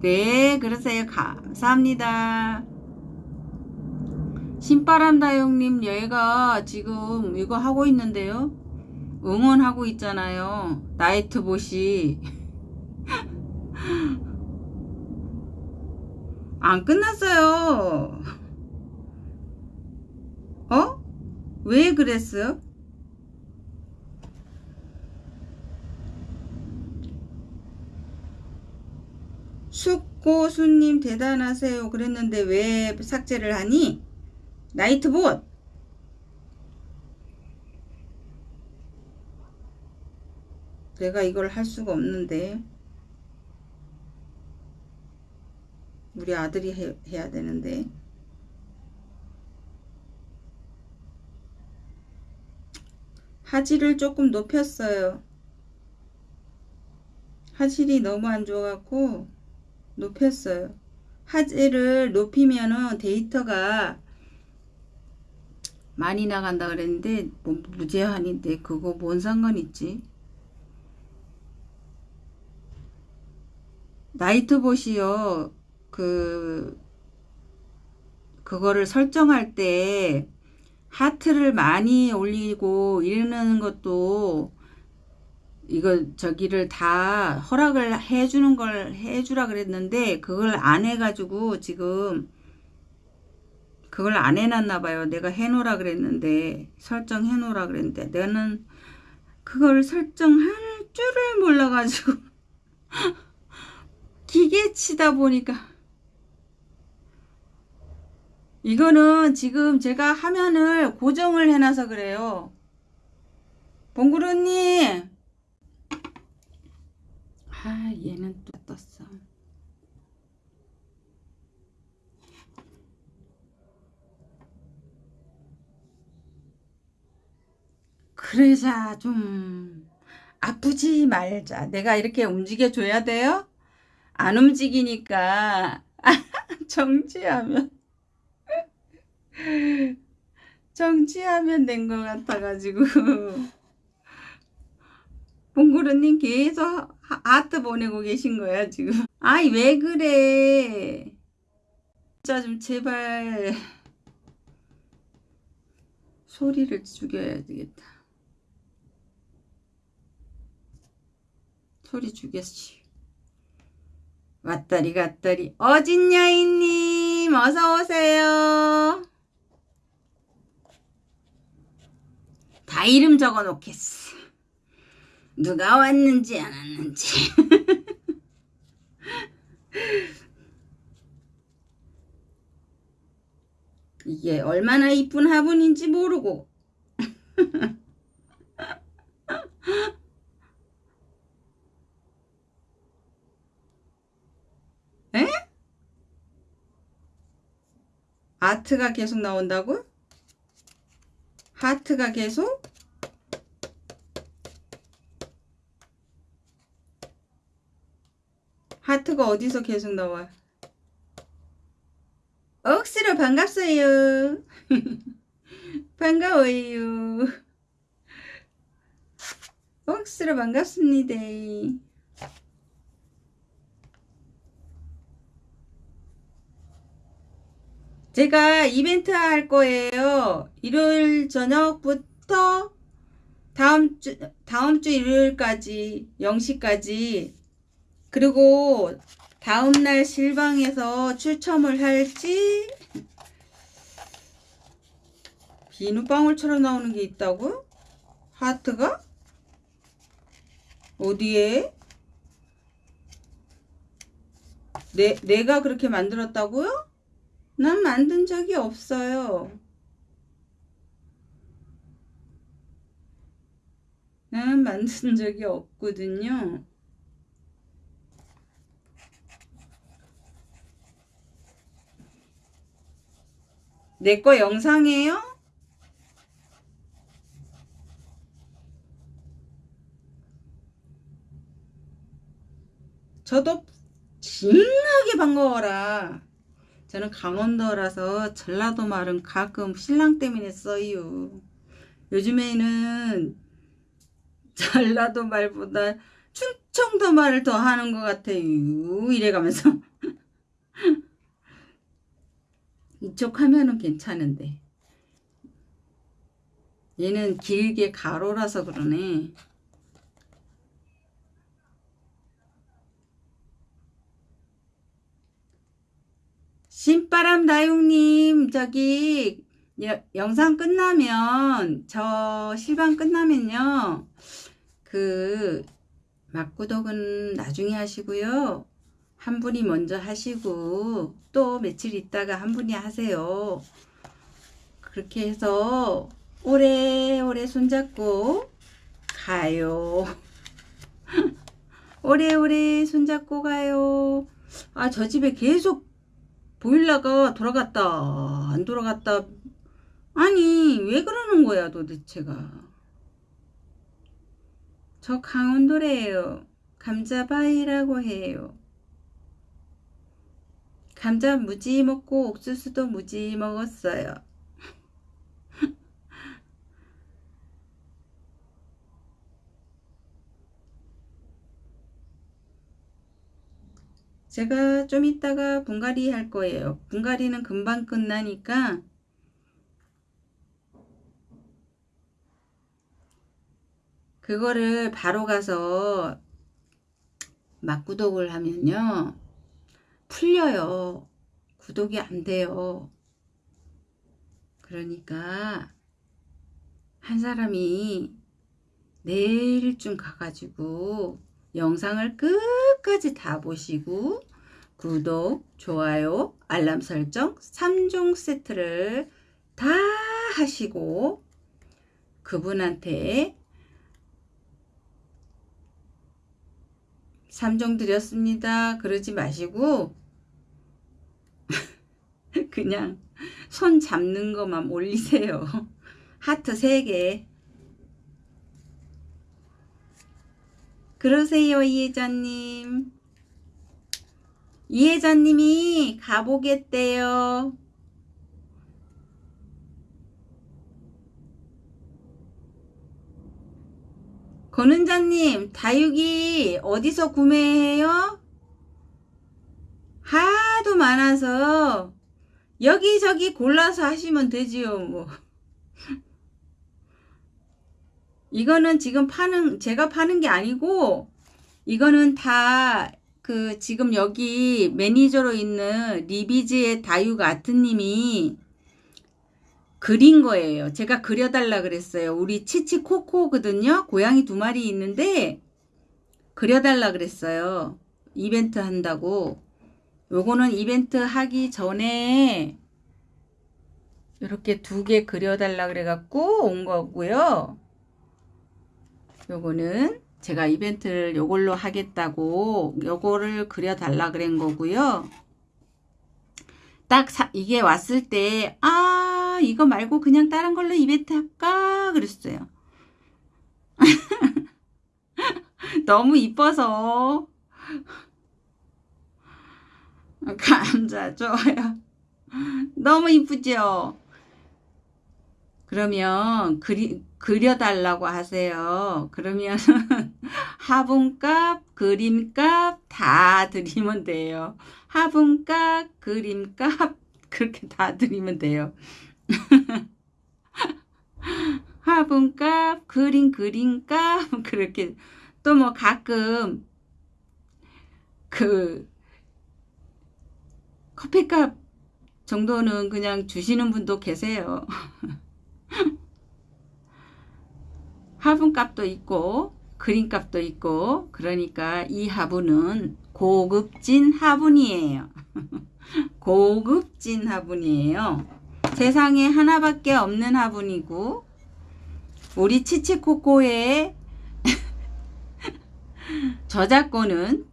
네, 그러세요. 감사합니다. 신바람 다용님 얘가 지금 이거 하고 있는데요. 응원하고 있잖아요. 나이트봇이. 안 끝났어요. 어? 왜 그랬어요? 숙고수님 대단하세요. 그랬는데 왜 삭제를 하니? 나이트봇! 내가 이걸 할 수가 없는데. 우리 아들이 해, 해야 되는데. 하지를 조금 높였어요. 하질이 너무 안 좋아갖고 높였어요. 화질을 높이면은 데이터가 많이 나간다 그랬는데 뭐 무제한인데 그거 뭔 상관 있지? 나이트봇이요. 그 그거를 설정할 때 하트를 많이 올리고 이러는 것도 이거 저기를 다 허락을 해주는 걸 해주라 그랬는데 그걸 안 해가지고 지금 그걸 안 해놨나 봐요. 내가 해놓으라 그랬는데 설정해 놓으라 그랬는데 내는 그걸 설정할 줄을 몰라가지고 기계 치다 보니까 이거는 지금 제가 화면을 고정을 해놔서 그래요. 봉구루님 아 얘는 또 떴어. 그러자 좀 아프지 말자. 내가 이렇게 움직여 줘야 돼요? 안 움직이니까 정지하면 정지하면 된 것 같아가지고 봉구르님 계속 아트 보내고 계신 거야 지금? 아이 왜 그래? 진짜 좀 제발 소리를 죽여야 되겠다. 소리 죽였지. 왔다리 갔다리. 어진여인님 어서오세요. 다 이름 적어 놓겠어 누가 왔는지 안 왔는지 이게 얼마나 이쁜 화분인지 모르고 에? 아트가 계속 나온다고? 하트가 계속? 하트가 어디서 계속 나와? 억수로 반갑어요. 반가워요. 억수로 반갑습니다. 제가 이벤트 할 거예요. 일요일 저녁부터 다음 주 다음 주 일요일까지 0시까지 그리고 다음날 실방에서 출첨을 할지 비누방울처럼 나오는 게 있다고? 하트가? 어디에? 내, 내가 그렇게 만들었다고요? 난 만든 적이 없어요. 난 만든 적이 없거든요. 내 거 영상이에요? 저도 진하게 반가워라. 저는 강원도라서 전라도 말은 가끔 신랑 때문에 써요. 요즘에는 전라도 말보다 충청도 말을 더 하는 것 같아요. 이래가면서. 이쪽 화면은 괜찮은데. 얘는 길게 가로라서 그러네. 신바람 다육님 저기 여, 영상 끝나면 저 실방 끝나면요. 그 막구독은 나중에 하시고요 한 분이 먼저 하시고 또 며칠 있다가 한 분이 하세요. 그렇게 해서 오래오래 손잡고 가요. 오래오래 손잡고 가요. 아, 저 집에 계속 보일러가 돌아갔다, 안 돌아갔다. 아니, 왜 그러는 거야, 도대체가. 저 강원도래요. 감자바위라고 해요. 감자 무지 먹고 옥수수도 무지 먹었어요. 제가 좀 이따가 분갈이 할 거예요. 분갈이는 금방 끝나니까 그거를 바로 가서 막구독을 하면요. 풀려요. 구독이 안 돼요. 그러니까 한 사람이 내일쯤 가가지고 영상을 끝까지 다 보시고 구독, 좋아요, 알람 설정 3종 세트를 다 하시고 그분한테 3종 드렸습니다. 그러지 마시고 그냥 손 잡는 것만 올리세요. 하트 3개 그러세요 이혜자님 이혜자님이 가보겠대요 권은자님 다육이 어디서 구매해요? 하도 많아서 여기저기 골라서 하시면 되지요 뭐 이거는 지금 파는 제가 파는 게 아니고 이거는 다 그 지금 여기 매니저로 있는 리비즈의 다육 아트님이 그린 거예요. 제가 그려달라 그랬어요. 우리 치치 코코거든요. 고양이 두 마리 있는데 그려달라 그랬어요. 이벤트 한다고. 요거는 이벤트 하기 전에 이렇게 두 개 그려달라 그래갖고 온 거고요. 요거는 제가 이벤트를 요걸로 하겠다고 요거를 그려달라 그런 거고요. 딱 사, 이게 왔을 때, 아, 이거 말고 그냥 다른 걸로 이벤트 할까? 그랬어요. 너무 이뻐서. 감자, 좋아요. 너무 이쁘죠? 그러면 그리, 그려달라고 하세요. 그러면 화분값, 그림값 다 드리면 돼요. 화분값, 그림값 그렇게 다 드리면 돼요. 화분값, 그림 그림값 그렇게 또 뭐 가끔 그 커피값 정도는 그냥 주시는 분도 계세요. 화분값도 있고 그림값도 있고 그러니까 이 화분은 고급진 화분이에요. 고급진 화분이에요. 세상에 하나밖에 없는 화분이고 우리 치치코코의 저작권은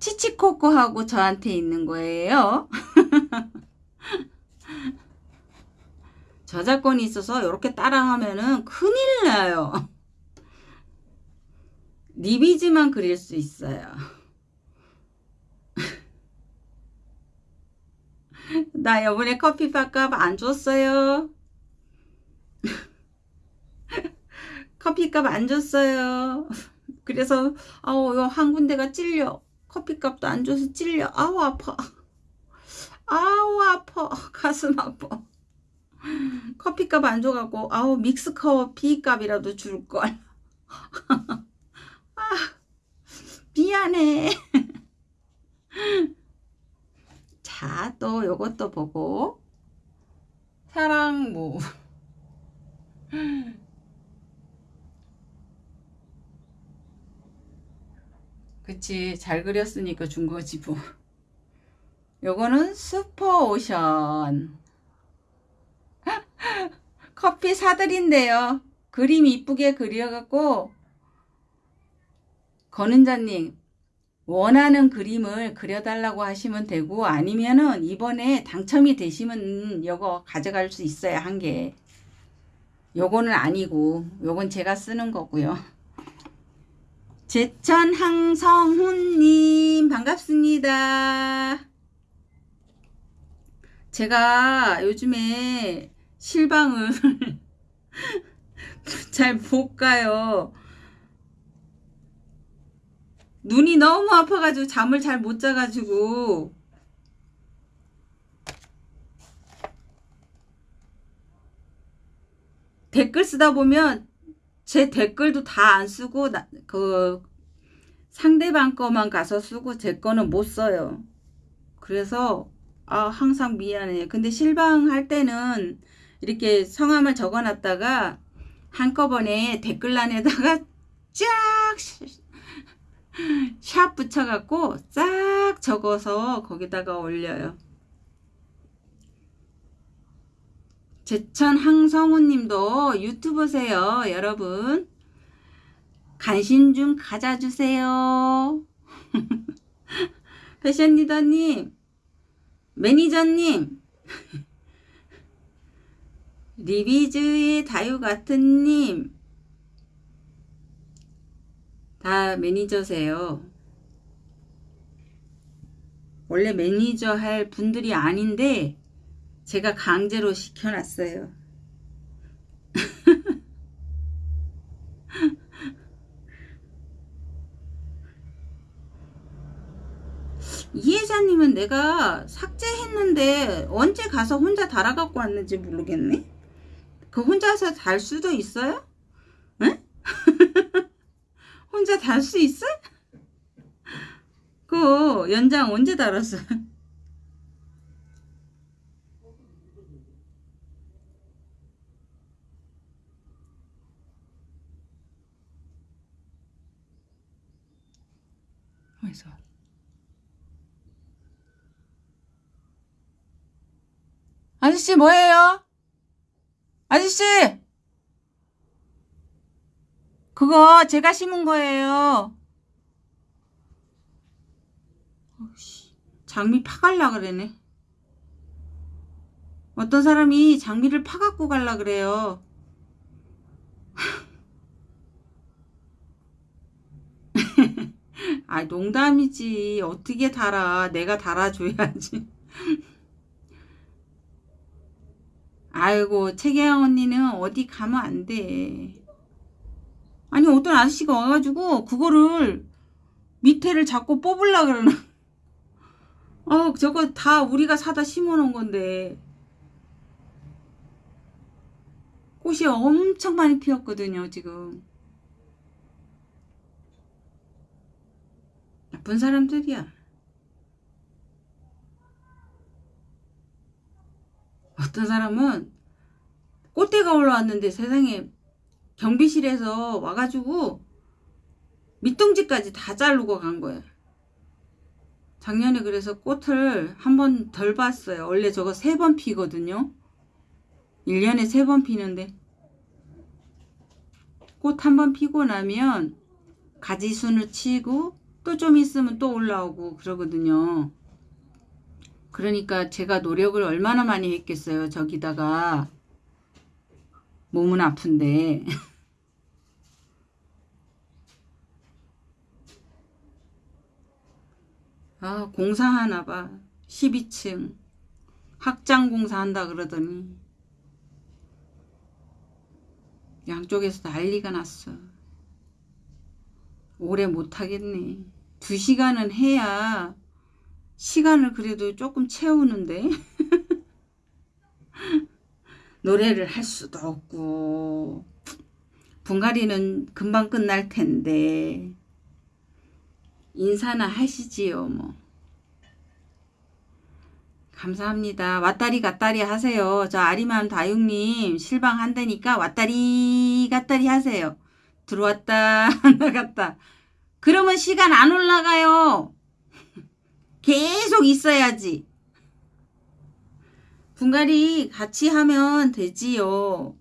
치치코코하고 저한테 있는 거예요. 저작권이 있어서 이렇게 따라하면은 큰일 나요. 리비즈만 그릴 수 있어요. 나 이번에 커피 값 안 줬어요. 커피값 안 줬어요. 그래서 아우 한 군데가 찔려. 커피값도 안 줘서 찔려. 아우 아파. 아우 아파. 가슴 아파. 커피값 안 줘갖고 아우 믹스커피 값이라도 줄걸 아 미안해 자 또 요것도 보고 사랑무 그치 잘 그렸으니까 준 거지 뭐 요거는 슈퍼오션 커피 사드린대요. 그림 이쁘게 그려갖고 권은자님 원하는 그림을 그려달라고 하시면 되고 아니면은 이번에 당첨이 되시면 요거 가져갈 수 있어요 한 개. 요거는 아니고 요건 제가 쓰는 거고요. 제천 항성훈님 반갑습니다. 제가 요즘에 실방을 잘 못 가요. 눈이 너무 아파가지고 잠을 잘 못 자가지고 댓글 쓰다 보면 제 댓글도 다 안 쓰고 나, 그 상대방 거만 가서 쓰고 제 거는 못 써요. 그래서 아 항상 미안해요. 근데 실방할 때는 이렇게 성함을 적어놨다가 한꺼번에 댓글란에다가 쫙 샵 붙여갖고 싹 적어서 거기다가 올려요. 제천 항성우 님도 유튜브세요, 여러분. 간신 좀 가져주세요. 패션 리더님, 매니저님, 리비즈의 다유 같은 님, 다 매니저세요. 원래 매니저 할 분들이 아닌데 제가 강제로 시켜놨어요. 이해자님은 내가 삭제했는데 언제 가서 혼자 달아갖고 왔는지 모르겠네. 그 혼자서 달 수도 있어요? 응? 혼자 달 수 있어? 그 연장 언제 달았어? 어디서? 아저씨 뭐예요? 아저씨! 그거 제가 심은 거예요. 장미 파갈라 그러네. 어떤 사람이 장미를 파갖고 갈라 그래요. 아 농담이지. 어떻게 달아. 내가 달아줘야지. 아이고 최계영 언니는 어디 가면 안 돼. 아니 어떤 아저씨가 와가지고 그거를 밑에를 자꾸 뽑으려 그러나. 어 저거 다 우리가 사다 심어놓은 건데. 꽃이 엄청 많이 피었거든요 지금. 나쁜 사람들이야. 어떤 사람은 꽃대가 올라왔는데 세상에 경비실에서 와가지고 밑둥지까지 다 자르고 간 거야. 작년에 그래서 꽃을 한 번 덜 봤어요. 원래 저거 세 번 피거든요. 1년에 세 번 피는데 꽃 한 번 피고 나면 가지순을 치고 또 좀 있으면 또 올라오고 그러거든요. 그러니까 제가 노력을 얼마나 많이 했겠어요. 저기다가. 몸은 아픈데. 아 공사하나 봐. 12층. 확장 공사한다 그러더니. 양쪽에서 난리가 났어. 오래 못하겠네. 두 시간은 해야 시간을 그래도 조금 채우는데 노래를 할 수도 없고 분갈이는 금방 끝날 텐데 인사나 하시지요 뭐. 감사합니다. 왔다리 갔다리 하세요. 저 아리맘 다육님 실방 한다니까 왔다리 갔다리 하세요. 들어왔다 나갔다. 그러면 시간 안 올라가요 계속 있어야지. 분갈이 같이 하면 되지요.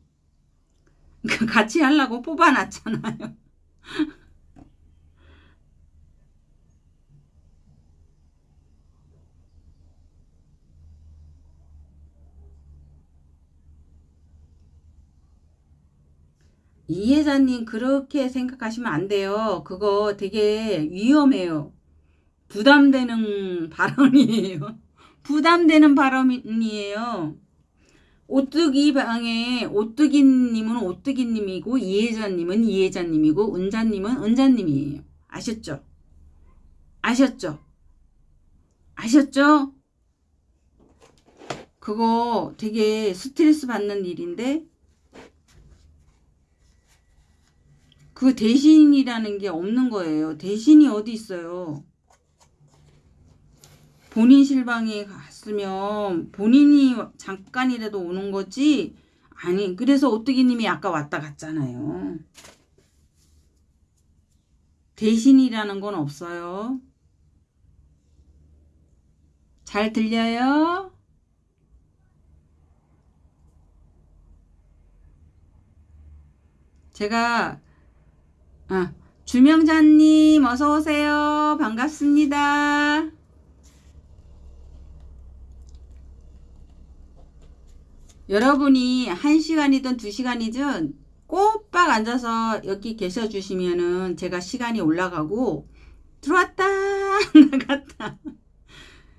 같이 하려고 뽑아놨잖아요. 이혜자님 그렇게 생각하시면 안 돼요. 그거 되게 위험해요. 부담되는 발언이에요. 부담되는 발언이에요. 오뚜기 방에 오뚜기님은 오뚜기님이고 이혜자님은 이혜자님이고 은자님은 은자님이에요. 아셨죠? 아셨죠? 아셨죠? 그거 되게 스트레스 받는 일인데 그 대신이라는 게 없는 거예요. 대신이 어디 있어요? 본인 실방에 갔으면 본인이 잠깐이라도 오는 거지 아니 그래서 오뚜기님이 아까 왔다 갔잖아요. 대신이라는 건 없어요. 잘 들려요? 제가 아, 주명자님 어서 오세요. 반갑습니다. 여러분이 한 시간이든 두 시간이든 꼬박 앉아서 여기 계셔 주시면은 제가 시간이 올라가고 들어왔다! 나갔다!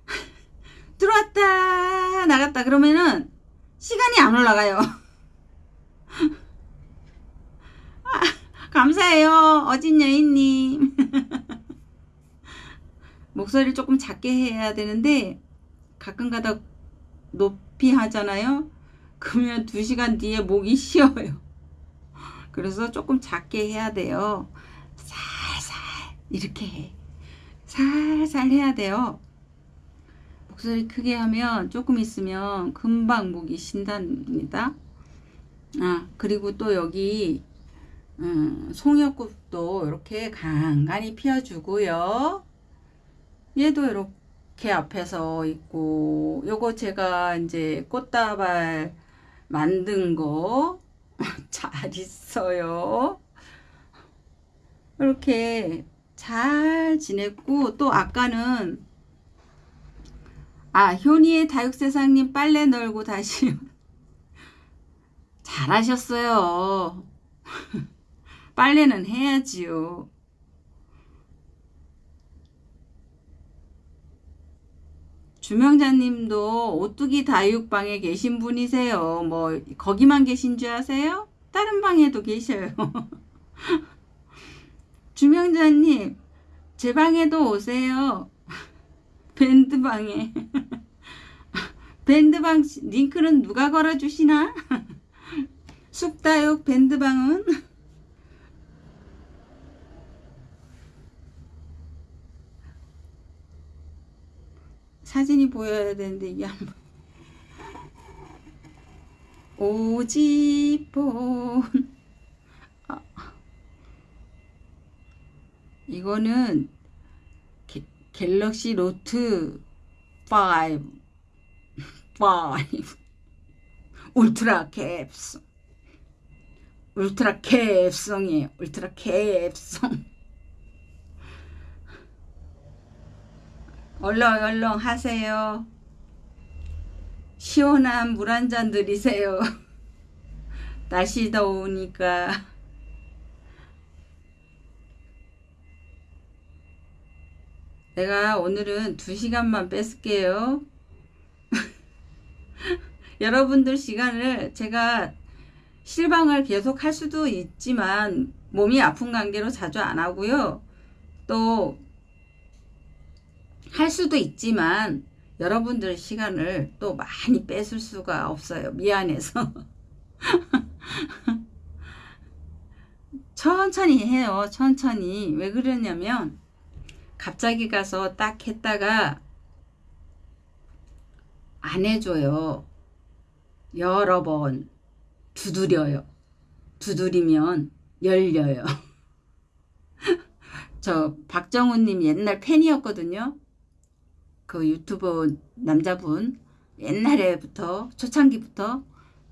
들어왔다! 나갔다! 그러면은 시간이 안 올라가요. 아, 감사해요 어진 여인님. 목소리를 조금 작게 해야 되는데 가끔가다 높이 하잖아요 그러면 두 시간 뒤에 목이 쉬어요. 그래서 조금 작게 해야 돼요. 살살 이렇게 해. 살살 해야 돼요. 목소리 크게 하면 조금 있으면 금방 목이 쉰답니다. 아 그리고 또 여기 음, 송이꽃도 이렇게 간간히 피워주고요. 얘도 이렇게 앞에서 있고 요거 제가 이제 꽃다발 만든 거 잘 있어요. 이렇게 잘 지냈고 또 아까는 아 효니의 다육세상님 빨래 널고 다시 잘하셨어요. 빨래는 해야지요. 주명자님도 오뚜기 다육방에 계신 분이세요. 뭐 거기만 계신 줄 아세요? 다른 방에도 계셔요. 주명자님 제 방에도 오세요. 밴드방에 밴드방 링크는 누가 걸어주시나? 쑥다육 밴드방은 사진이 보여야 되는데 이게 안 보여. 오지폰 아. 이거는 게, 갤럭시 노트 5 5 울트라 캡송. 울트라 캡송이에요. 울트라 캡송 얼렁 얼렁 하세요. 시원한 물 한잔 드리세요. 날씨 더우니까. 내가 오늘은 두시간만 뺏을게요. 여러분들 시간을 제가 실방을 계속 할 수도 있지만 몸이 아픈 관계로 자주 안 하고요. 또 할 수도 있지만 여러분들 시간을 또 많이 뺏을 수가 없어요. 미안해서. 천천히 해요. 천천히. 왜 그러냐면 갑자기 가서 딱 했다가 안 해줘요. 여러 번 두드려요. 두드리면 열려요. 저 박정훈님 옛날 팬이었거든요. 그 유튜브 남자분 옛날에부터 초창기부터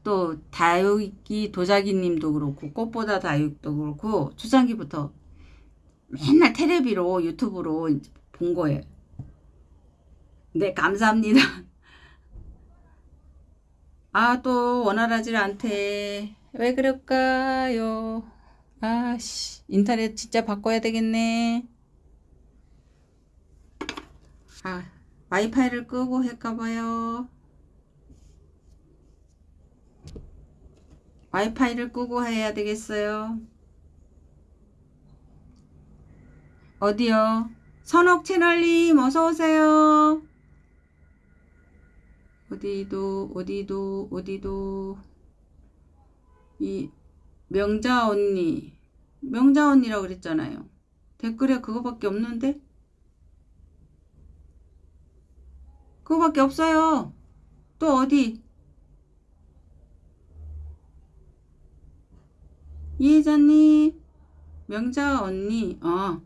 또 다육이 도자기님도 그렇고 꽃보다 다육도 그렇고 초창기부터 맨날 테레비로 유튜브로 본 거예요. 네 감사합니다. 아 또 원활하지 않대. 왜 그럴까요? 아씨, 인터넷 진짜 바꿔야 되겠네. 아, 와이파이를 끄고 할까봐요. 와이파이를 끄고 해야 되겠어요. 어디요? 선옥 채널님 어서오세요. 어디도, 어디도, 어디도. 이, 명자 언니. 명자 언니라고 그랬잖아요. 댓글에 그거밖에 없는데? 그거밖에 없어요. 또 어디? 이혜자님, 명자 언니, 어.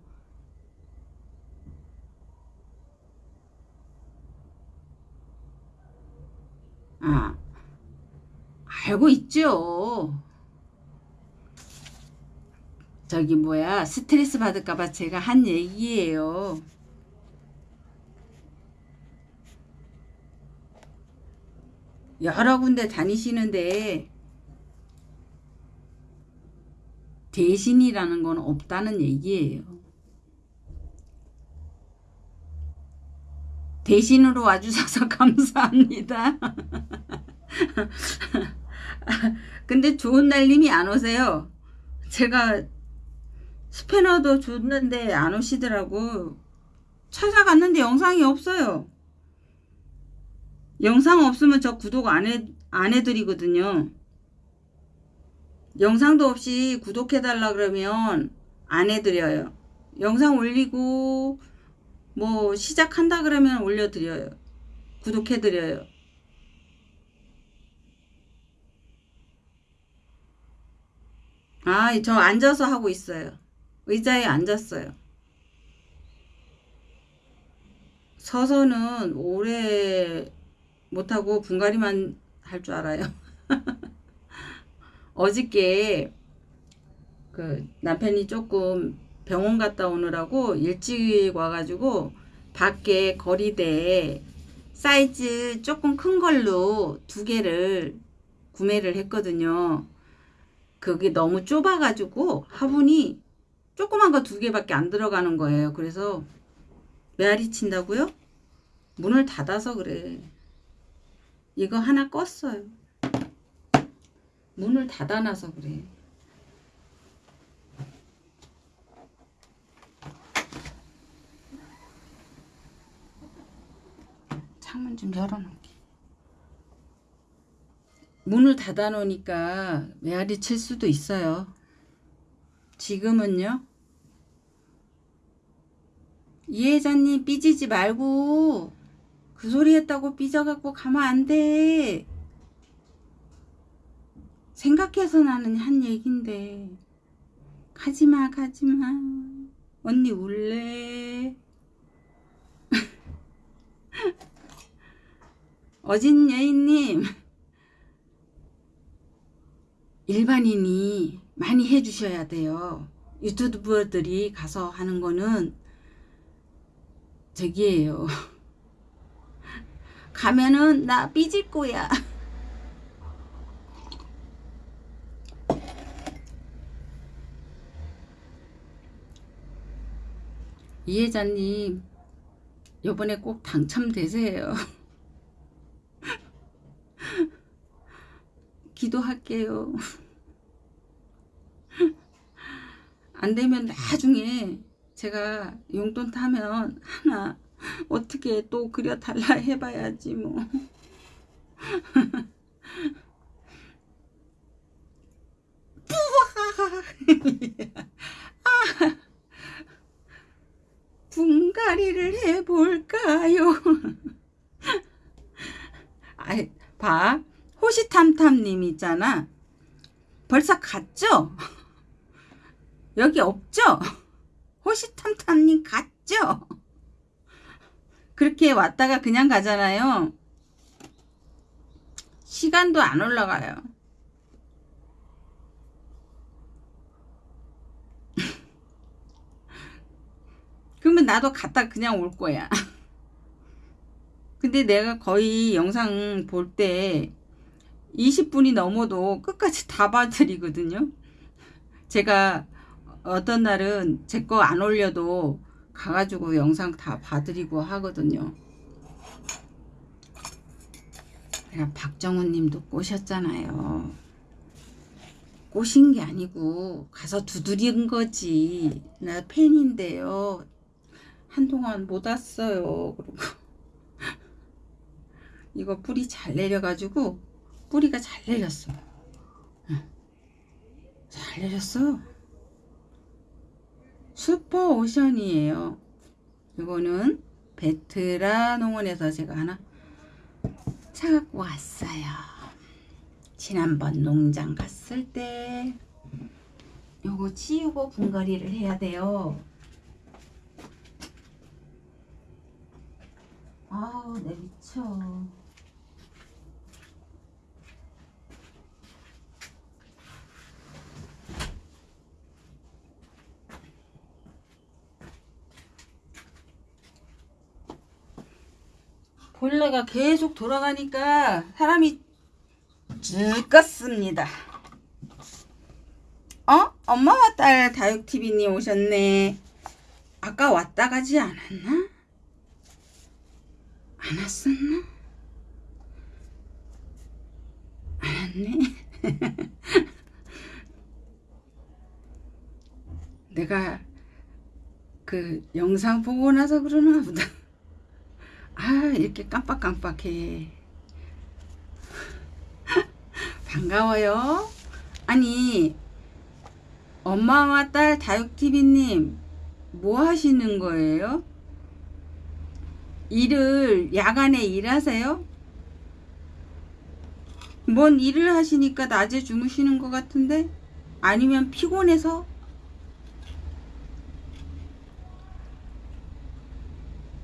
아, 알고 있죠. 저기 뭐야, 스트레스 받을까봐 제가 한 얘기예요. 여러 군데 다니시는데 대신이라는 건 없다는 얘기예요. 대신으로 와주셔서 감사합니다. 근데 좋은 날님이 안 오세요. 제가 스패너도 줬는데 안 오시더라고. 찾아갔는데 영상이 없어요. 영상 없으면 저 구독 안, 해, 안 해드리거든요. 영상도 없이 구독해달라 그러면 안 해드려요. 영상 올리고 뭐 시작한다 그러면 올려드려요. 구독해드려요. 아, 저 앉아서 하고 있어요. 의자에 앉았어요. 서서는 오래 못하고 분갈이만 할 줄 알아요. 어저께 그 남편이 조금 병원 갔다 오느라고 일찍 와가지고 밖에 거리대에 사이즈 조금 큰 걸로 두 개를 구매를 했거든요. 그게 너무 좁아가지고 화분이 조그만 거 두 개밖에 안 들어가는 거예요. 그래서 메아리 친다고요? 문을 닫아서 그래. 이거 하나 껐어요. 문을 닫아놔서 그래. 창문 좀 열어놓게. 문을 닫아놓으니까 메아리 칠 수도 있어요. 지금은요? 이혜자님 삐지지 말고 그 소리 했다고 삐져갖고 가면 안 돼. 생각해서 나는 한 얘긴데. 가지마 가지마. 언니 울래. 어진 여인님. 일반인이 많이 해주셔야 돼요. 유튜버들이 가서 하는 거는 저기에요 가면은 나 삐질 거야. 이혜자님 요번에 꼭 당첨되세요. 기도할게요. 안되면 나중에 제가 용돈 타면 하나 어떻게 또 그려달라 해봐야지 뭐 아, 분갈이를 해볼까요? 아, 봐. 호시탐탐님 있잖아. 벌써 갔죠? 여기 없죠? 호시탐탐님 갔죠? 그렇게 왔다가 그냥 가잖아요. 시간도 안 올라가요. 그러면 나도 갔다 그냥 올 거야. 근데 내가 거의 영상 볼 때 20분이 넘어도 끝까지 다 봐드리거든요. 제가 어떤 날은 제 거 안 올려도 가가지고 영상 다 봐드리고 하거든요. 내가 박정훈 님도 꼬셨잖아요. 꼬신 게 아니고 가서 두드린 거지. 나 팬인데요. 한동안 못 왔어요. 그러고 이거 뿌리 잘 내려가지고 뿌리가 잘 내렸어. 응. 잘 내렸어. 슈퍼 오션이에요. 이거는 베트라 농원에서 제가 하나 사갖고 왔어요. 지난번 농장 갔을 때 요거 치우고 분갈이를 해야 돼요. 아우 내 미쳐. 본래가 계속 돌아가니까 사람이 죽겠습니다. 어? 엄마와 딸 다육TV님 오셨네. 아까 왔다 가지 않았나? 안 왔었나? 안 왔네. 내가 그 영상 보고 나서 그러나 보다. 아, 이렇게 깜빡깜빡해. 반가워요. 아니, 엄마와 딸 다육TV님, 뭐 하시는 거예요? 일을, 야간에 일하세요? 뭔 일을 하시니까 낮에 주무시는 것 같은데? 아니면 피곤해서?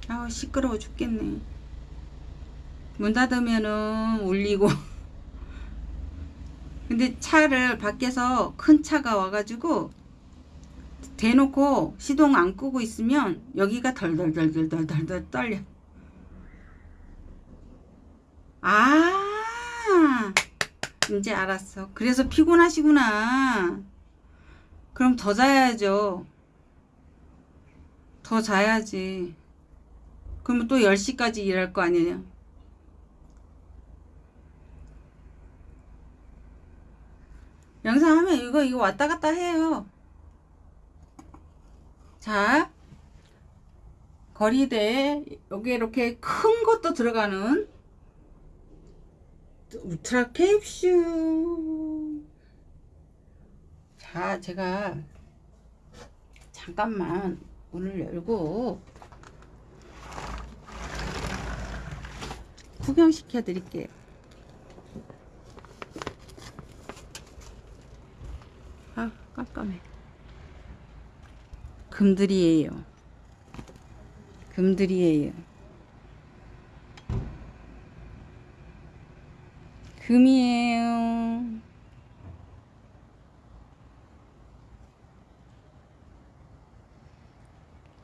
아우 시끄러워 죽겠네. 문 닫으면은 울리고. 근데 차를 밖에서 큰 차가 와가지고 대놓고 시동 안 끄고 있으면 여기가 덜덜덜덜덜덜 떨려. 아 이제 알았어. 그래서 피곤하시구나. 그럼 더 자야죠. 더 자야지 그러면 또 10시까지 일할 거 아니에요. 영상 하면 이거 이거 왔다 갔다 해요. 자, 거리대에 여기 이렇게 큰 것도 들어가는 울트라 캡슐. 자, 제가 잠깐만 문을 열고 구경시켜 드릴게요. 아, 깜깜해. 금들이에요. 금들이에요. 금이에요.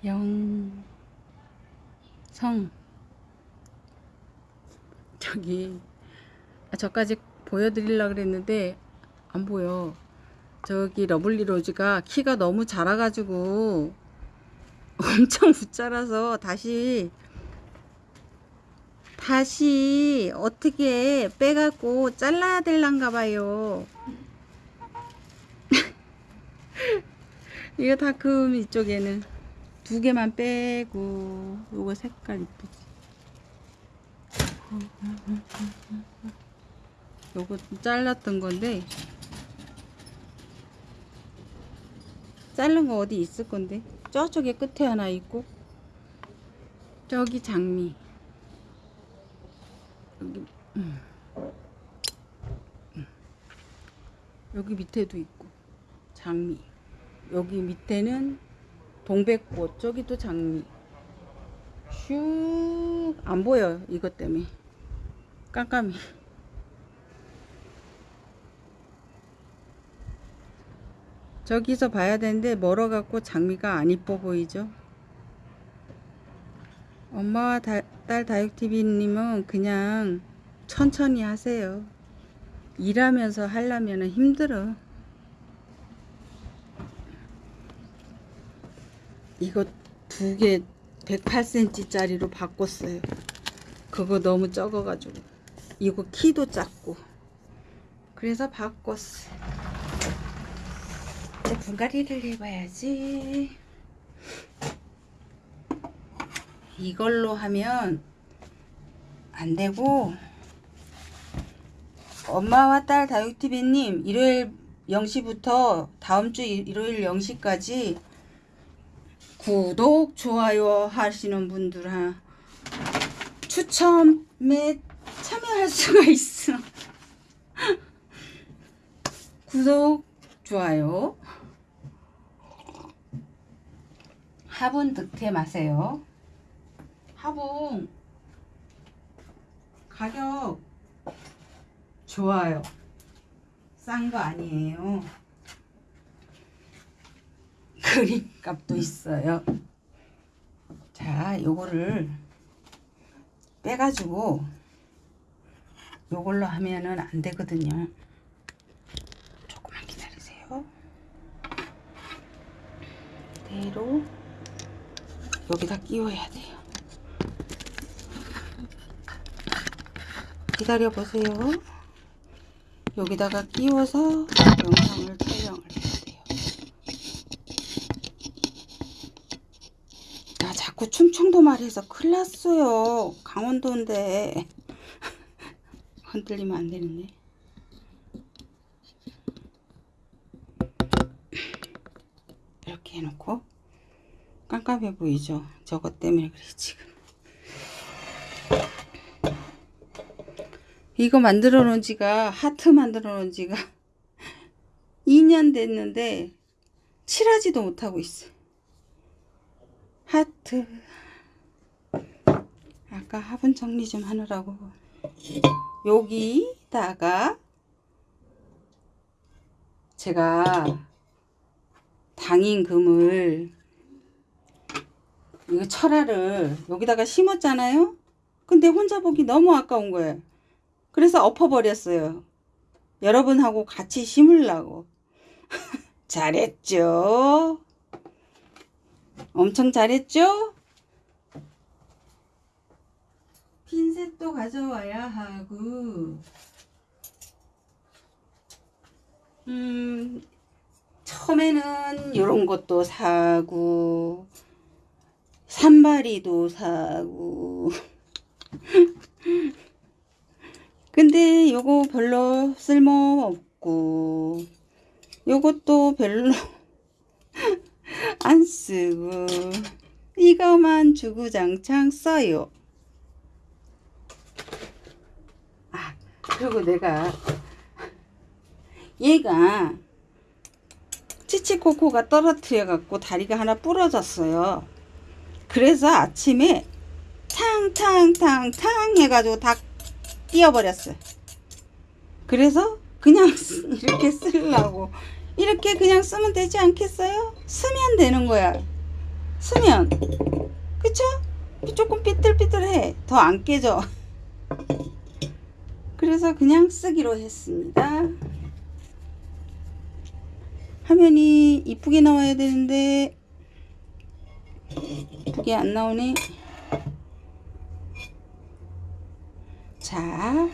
영 성 저기 아, 저까지 보여드리려고 그랬는데 안 보여. 저기 Lovely Rose가 키가 너무 작아가지고 엄청 웃자라서 다시 다시 어떻게 빼갖고 잘라야 될란가 봐요. 이거 다금 이쪽에는 두 개만 빼고 요거 색깔 이쁘지 요거 잘랐던 건데. 자른 거 어디 있을 건데? 저쪽에 끝에 하나 있고. 저기 장미. 여기 음. 음. 여기 밑에도 있고. 장미. 여기 밑에는 동백꽃 저기도 장미. 슉 안 보여 이것 때문에 깜깜이 저기서 봐야 되는데 멀어갖고 장미가 안 이뻐 보이죠 엄마와 다, 딸 다육TV님은 그냥 천천히 하세요 일하면서 하려면 힘들어. 이거 두 개 108cm 짜리로 바꿨어요. 그거 너무 적어가지고. 이거 키도 작고. 그래서 바꿨어. 이제 분갈이를 해봐야지. 이걸로 하면 안 되고 엄마와 딸 다육TV님 일요일 0시부터 다음 주 일- 일요일 0시까지 구독, 좋아요 하시는 분들 하 추첨에 참여할 수가 있어. 구독, 좋아요. 화분 득템하세요. 화분 가격 좋아요. 싼 거 아니에요. 그림값도 있어요. 자, 요거를 빼가지고 요걸로 하면은 안 되거든요. 조금만 기다리세요. 그대로 여기다 끼워야 돼요. 기다려 보세요. 여기다가 끼워서 영상을 촬영을 해야 돼요. 나 자꾸 충청도 말해서 큰일 났어요. 강원도인데. 흔들리면 안 되는데. 이렇게 해놓고 깜깜해 보이죠? 저것 때문에 그래 지금. 이거 만들어 놓은 지가 하트 만들어 놓은 지가 2년 됐는데 칠하지도 못하고 있어. 하트. 아까 화분 정리 좀 하느라고 여기다가 제가 당인 금을 이거 철화를 여기다가 심었잖아요. 근데 혼자 보기 너무 아까운 거예요. 그래서 엎어버렸어요. 여러분하고 같이 심으려고. 잘했죠? 엄청 잘했죠? 핀셋도 가져와야 하고, 음, 처음에는 이런 것도 사고, 산발이도 사고, 근데 요거 별로 쓸모 없고 요것도 별로 안 쓰고 이거만 주구장창 써요. 그리고 내가 얘가 치치코코가 떨어뜨려 갖고 다리가 하나 부러졌어요. 그래서 아침에 탕탕탕탕 해가지고 다 띄어버렸어요. 그래서 그냥 쓰- 이렇게 쓰려고 이렇게 그냥 쓰면 되지 않겠어요? 쓰면 되는 거야. 쓰면 그쵸? 조금 삐뚤삐뚤해. 더 안 깨져. 그래서 그냥 쓰기로 했습니다. 화면이 이쁘게 나와야 되는데 이쁘게 안 나오네. 자,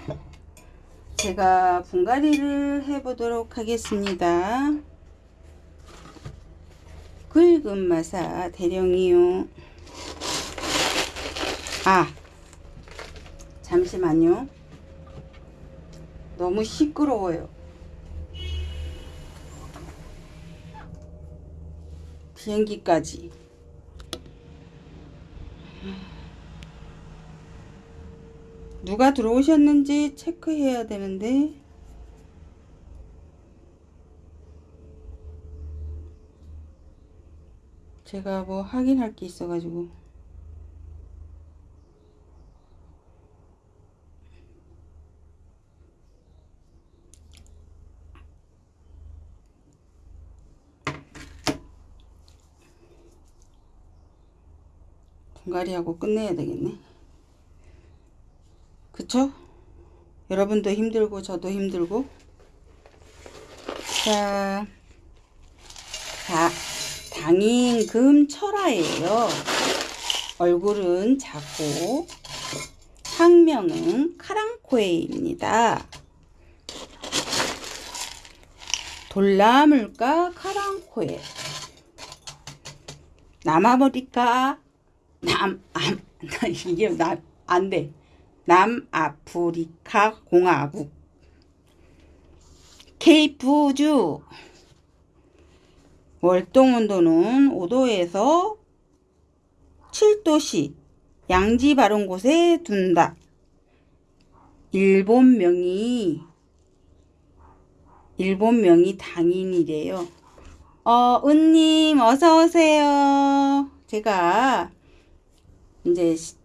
제가 분갈이를 해보도록 하겠습니다. 굵은 마사 대령이요. 아, 잠시만요. 너무 시끄러워요. 비행기까지. 누가 들어오셨는지 체크해야 되는데 제가 뭐 확인할 게 있어가지고 분갈이하고 끝내야 되겠네 그쵸? 여러분도 힘들고 저도 힘들고 자, 자 당인 금 철화예요. 얼굴은 작고 학명은 카랑코에입니다. 돌나물과 카랑코에 남아버릴까 남, 안, 이게 나, 안 돼. 남아프리카 공화국. 케이프주. 월동온도는 5도에서 7도씨. 양지 바른 곳에 둔다. 일본명이, 일본명이 당인이래요. 어, 은님, 어서오세요. 제가 이제 시-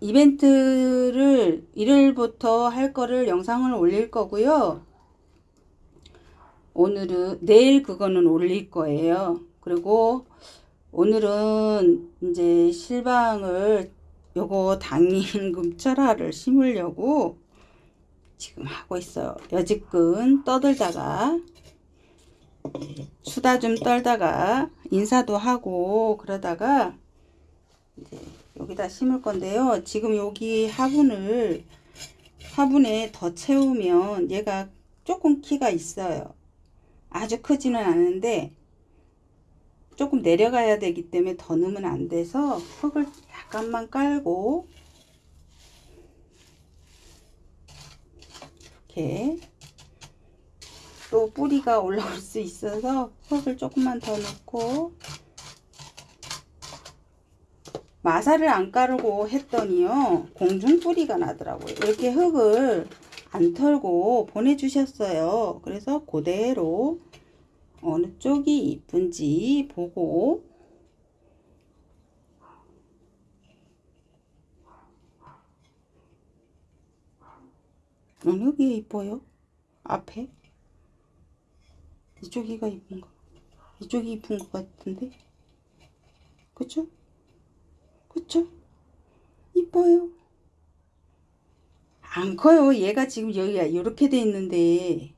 이벤트를 일요일부터 할 거를 영상을 올릴 거고요. 오늘은 내일 그거는 올릴 거예요. 그리고 오늘은 이제 실방을 요거 당임금 철화를 심으려고 지금 하고 있어요. 여지껏 떠들다가 수다 좀 떨다가 인사도 하고 그러다가 이제 여기다 심을 건데요. 지금 여기 화분을 화분에 더 채우면 얘가 조금 키가 있어요. 아주 크지는 않은데 조금 내려가야 되기 때문에 더 넣으면 안 돼서 흙을 약간만 깔고 이렇게 또 뿌리가 올라올 수 있어서 흙을 조금만 더 넣고 마사를 안 까르고 했더니요 공중 뿌리가 나더라고요 이렇게 흙을 안 털고 보내주셨어요 그래서 그대로 어느 쪽이 이쁜지 보고 어느 게 이뻐요? 앞에? 이쪽이가 이쁜가? 이쪽이 이쁜 것 같은데? 그쵸? 그쵸? 이뻐요. 안 커요. 얘가 지금 여기가 이렇게 돼 있는데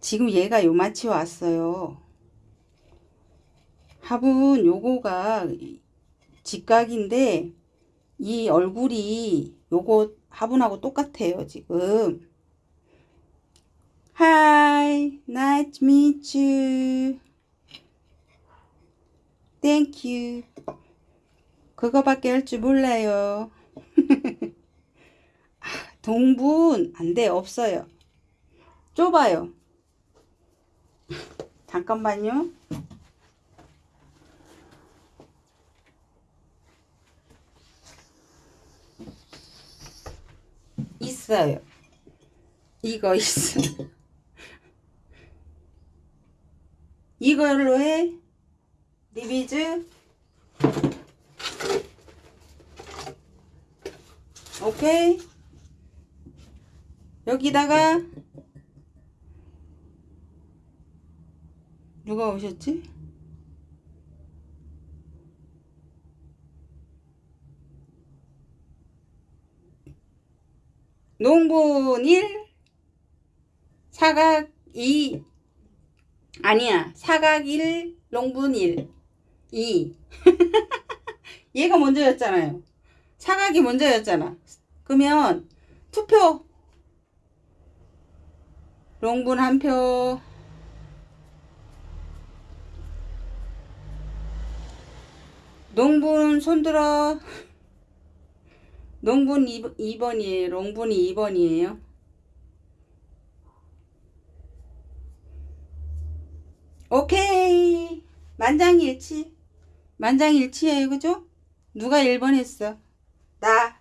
지금 얘가 요만치 왔어요. 화분 요거가 직각인데 이 얼굴이 요거 화분하고 똑같아요. 지금 Hi, nice to meet you. Thank you. 그거밖에 할 줄 몰라요. 아, 동분 안 돼, 없어요. 좁아요. 잠깐만요. 있어요. 이거 있어. 이걸로 해. 리비즈. 오케이. 여기다가 누가 오셨지? 농분 1 사각 2 아니야. 사각 1 농분 1 2 얘가 먼저였잖아요 사각이 먼저였잖아. 그러면 투표. 롱분 한 표. 농분 손들어. 농분 2 번이에요. 롱분이 2번이에요. 오케이. 만장일치. 만장일치예요. 그죠? 누가 1번 했어? 나.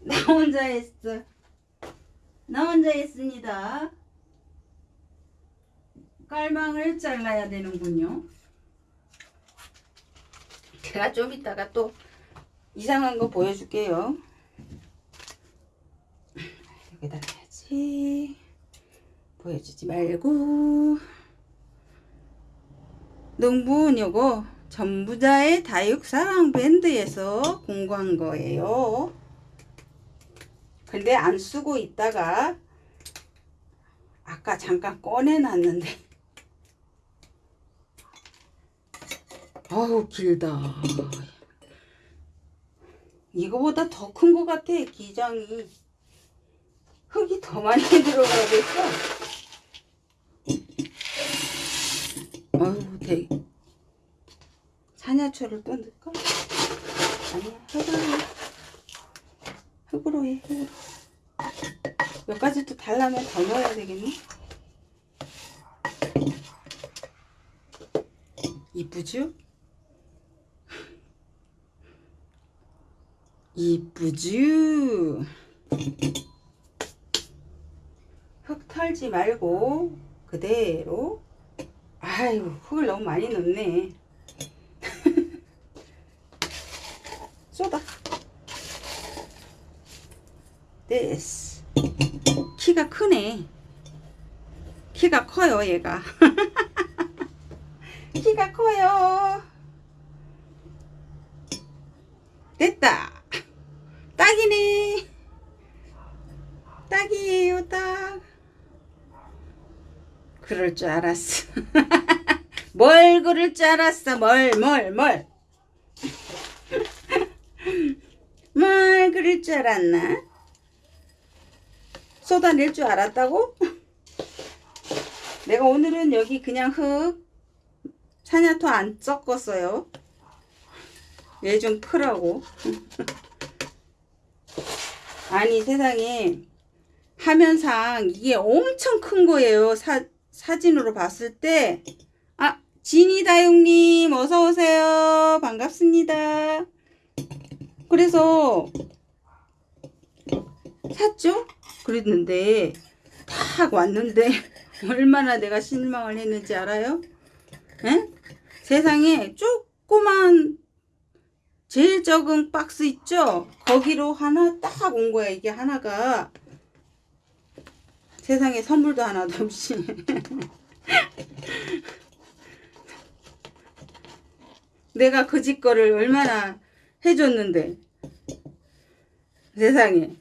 나 혼자 했어. 나 혼자 했습니다. 깔망을 잘라야 되는군요. 제가 좀 이따가 또 이상한 거 보여줄게요. 여기다 놔야지. 보여주지 말고. 농분 요거 전부자의 다육사랑 밴드에서 공부한 거예요. 근데 안 쓰고 있다가 아까 잠깐 꺼내놨는데. 어우 길다. 이거보다 더 큰 것 같아 기장이. 흙이 더 많이 들어가겠어. 어우 되게 사냐초를 또 넣을까? 아니야 흙으로 해 흙으로 해 흙으로 몇 가지 또 달라면 더 넣어야 되겠니? 이쁘죠? 이쁘죠? 흙 털지 말고 그대로 아유 흙을 너무 많이 넣네 쏟아 됐어 키가 크네. 키가 커요 얘가. 키가 커요. 됐다. 딱이네. 딱이에요 딱. 그럴 줄 알았어. 뭘 그럴 줄 알았어? 뭘 뭘 뭘? 뭘 그럴 줄 알았나 쏟아낼 줄 알았다고? 내가 오늘은 여기 그냥 흙 사냐토 안 섞었어요. 얘 좀 크라고. 아니 세상에. 화면상 이게 엄청 큰 거예요. 사, 사진으로 봤을 때. 아, 진이다용님. 어서오세요. 반갑습니다. 그래서 샀죠 그랬는데 딱 왔는데 얼마나 내가 실망을 했는지 알아요? 에? 세상에 조그만 제일 적은 박스 있죠? 거기로 하나 딱 온 거야 이게 하나가 세상에 선물도 하나도 없이 내가 그 집 거를 얼마나 해줬는데 세상에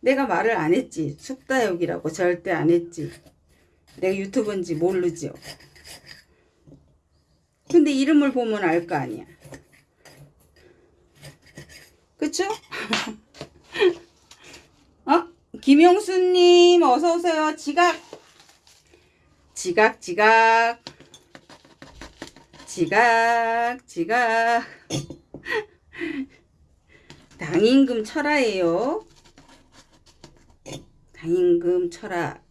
내가 말을 안 했지. 숙다역이라고 절대 안 했지. 내가 유튜브인지 모르죠 근데 이름을 보면 알 거 아니야. 그쵸? 어? 김용수님 어서오세요. 지각. 지각 지각. 지각 지각. 당임금 철화예요 당임금 철학.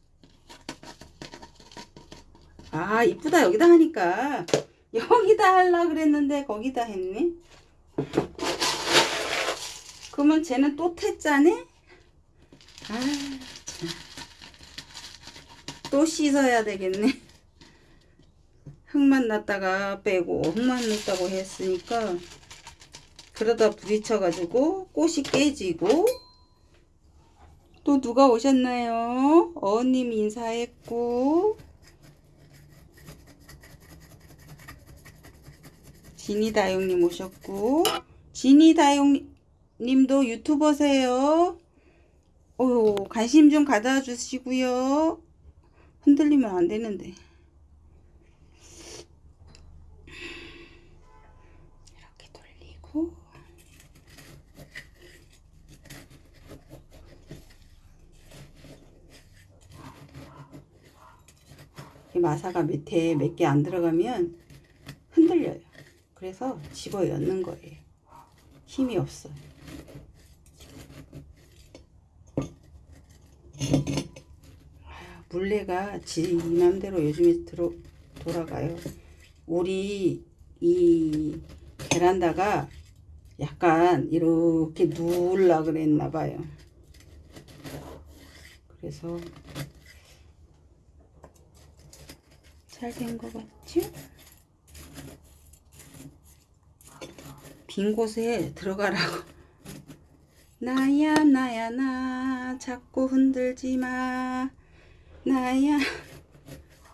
아, 이쁘다. 여기다 하니까. 여기다 하려 그랬는데 거기다 했네. 그러면 쟤는 또 태짜네? 아, 참. 또 씻어야 되겠네. 흙만 났다가 빼고 흙만 넣었다고 했으니까 그러다 부딪혀 가지고 꽃이 깨지고 또 누가 오셨나요? 어님 인사했고 진이다용님 오셨고 진이다용님도 유튜버세요. 오 관심 좀 가져주시고요. 흔들리면 안 되는데. 이렇게 돌리고 이 마사가 밑에 몇 개 안 들어가면 흔들려요. 그래서 집어 넣는 거예요. 힘이 없어요. 아, 물레가 지 맘대로 요즘에 들어, 돌아가요. 우리 이 베란다가 약간 이렇게 누울라 그랬나 봐요. 그래서 잘 된 것 같죠? 빈 곳에 들어가라고. 나야 나야 나 자꾸 흔들지 마. 나야.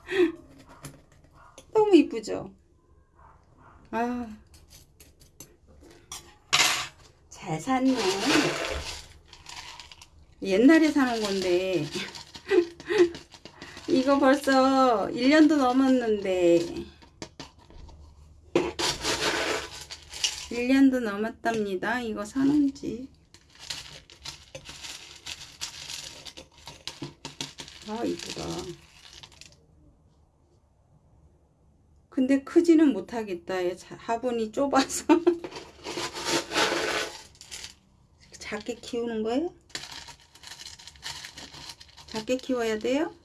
너무 이쁘죠? 아. 잘 샀네. 옛날에 사놓은 건데 이거 벌써 1년도 넘었는데 1년도 넘었답니다. 이거 사놓은지 아 이쁘다. 근데 크지는 못하겠다. 화분이 좁아서 작게 키우는 거예요? 작게 키워야 돼요?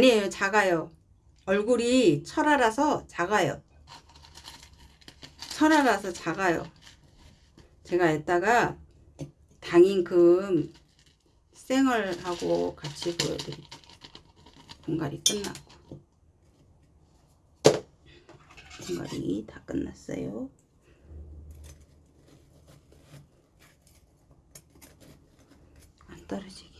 아니에요, 작아요. 얼굴이 철화라서 작아요. 철화라서 작아요. 제가 이따가 당인금 생얼하고 같이 보여드릴게요. 분갈이 끝났고. 분갈이 다 끝났어요. 안 떨어지게.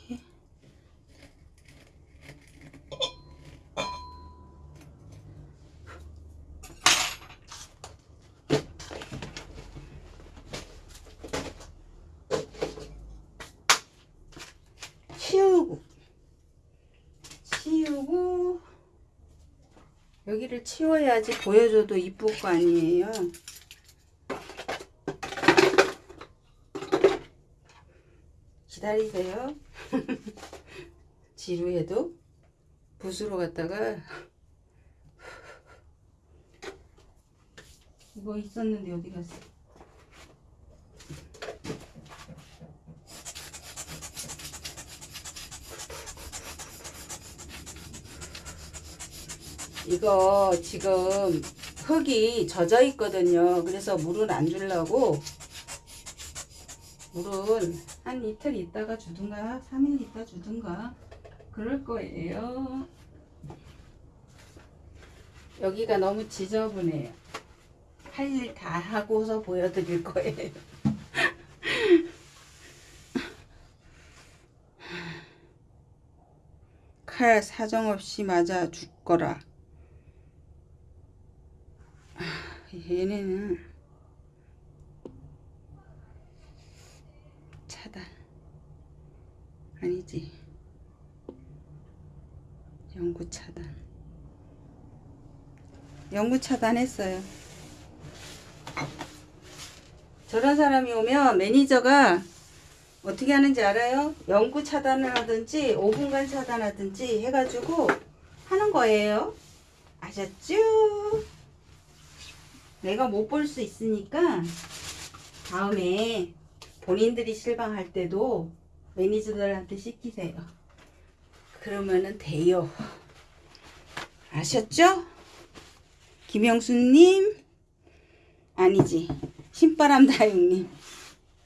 치우고 치우고 여기를 치워야지 보여줘도 이쁠 거 아니에요. 기다리세요. 지루해도 붓으로 갖다가 이거 있었는데 어디 갔어 이거 지금 흙이 젖어 있거든요. 그래서 물은 안 주려고 물은 한 이틀 있다가 주든가 3일 있다 주든가 그럴 거예요. 여기가 너무 지저분해요. 할 일 다 하고서 보여드릴 거예요. 칼 사정없이 맞아 죽거라. 얘네는 차단 아니지 영구 차단 영구 차단했어요 저런 사람이 오면 매니저가 어떻게 하는지 알아요? 연구 차단을 하든지 5분간 차단하든지 해가지고 하는 거예요 아셨죠? 내가 못 볼 수 있으니까 다음에 본인들이 실방할 때도 매니저들한테 시키세요. 그러면은 돼요. 아셨죠? 김영수님 아니지 신바람 다육님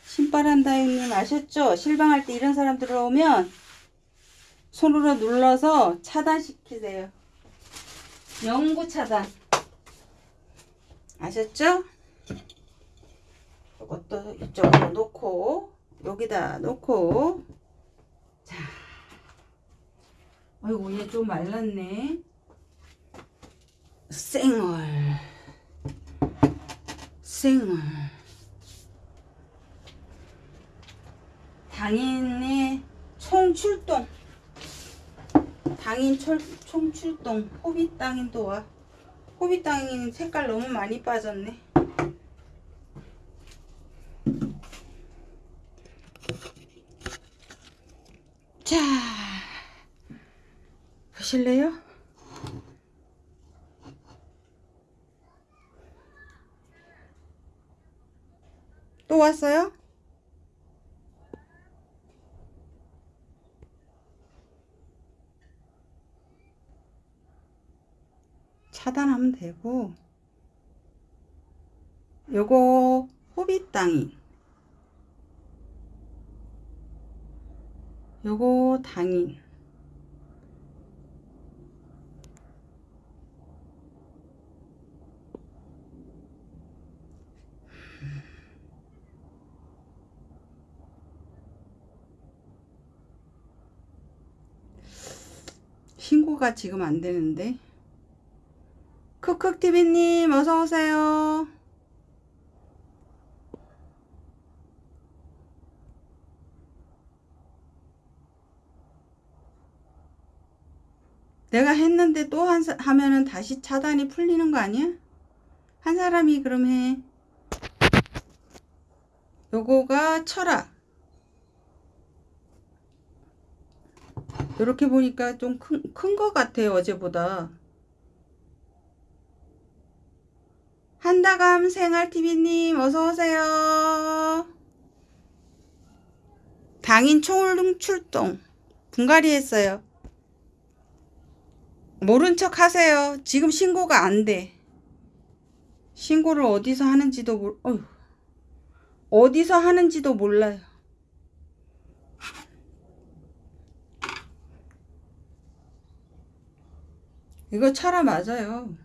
신바람 다육님 아셨죠? 실방할 때 이런 사람 들어오면 손으로 눌러서 차단시키세요. 영구 차단. 아셨죠? 이것도 이쪽으로 놓고 여기다 놓고. 자. 아이고 얘 좀 말랐네. 생얼. 생얼. 당인의 총출동. 당인 철, 총출동. 호빗 당인도 와 호빗 당인 색깔 너무 많이 빠졌네 자 보실래요? 또 왔어요? 차단하면 되고 요거 호빗 땅이 요거 당인 신고가 지금 안 되는데 쿡쿡TV님 어서오세요. 내가 했는데 또 한, 하면은 다시 차단이 풀리는 거 아니야? 한 사람이 그럼 해. 요거가 철학. 요렇게 보니까 좀 큰 큰 것 같아요 어제보다 한다감 생활TV님, 어서오세요. 당인 총울등 출동. 분갈이 했어요. 모른 척 하세요. 지금 신고가 안 돼. 신고를 어디서 하는지도 몰, 어휴. 어디서 하는지도 몰라요. 이거 철화 맞아요.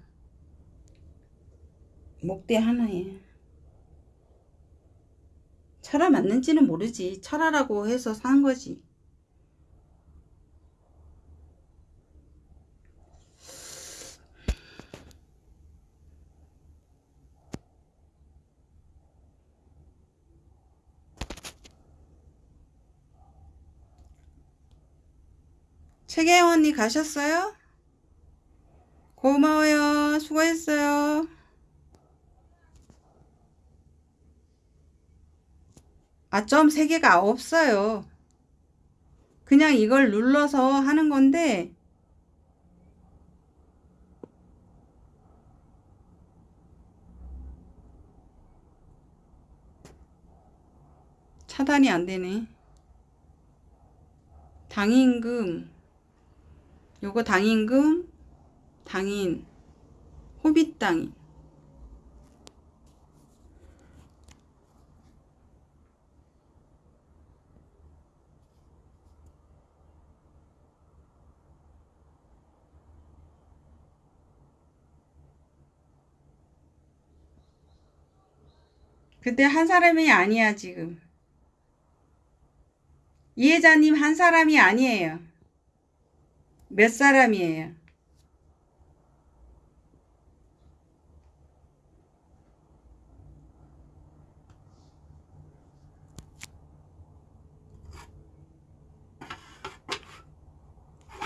목대 하나에. 철화 맞는지는 모르지. 철화라고 해서 산 거지. 최계영 언니 가셨어요? 고마워요. 수고했어요. 아, 점 3개가 없어요. 그냥 이걸 눌러서 하는 건데, 차단이 안 되네. 당임금, 요거 당임금, 당인, 호빗당인. 근데 한 사람이 아니야, 지금. 이해자님 한 사람이 아니에요. 몇 사람이에요?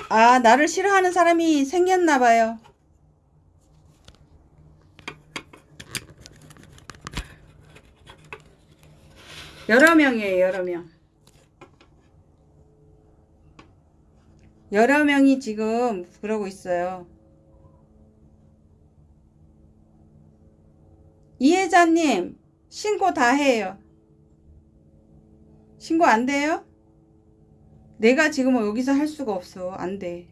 아, 나를 싫어하는 사람이 생겼나 봐요. 여러 명이에요, 여러 명. 여러 명이 지금 그러고 있어요. 이혜자님, 신고 다 해요. 신고 안 돼요? 내가 지금 여기서 할 수가 없어. 안 돼.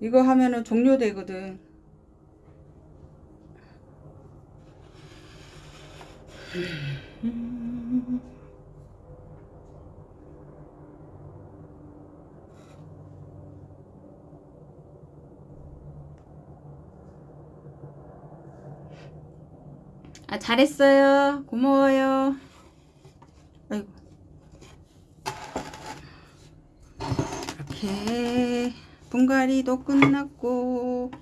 이거 하면은 종료되거든. 아, 잘했어요. 고마워요. 아이고. 이렇게 분갈이도 끝났고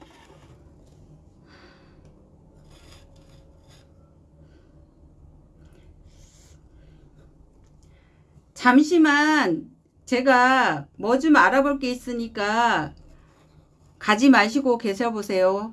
잠시만 제가 뭐 좀 알아볼 게 있으니까 가지 마시고 계셔 보세요.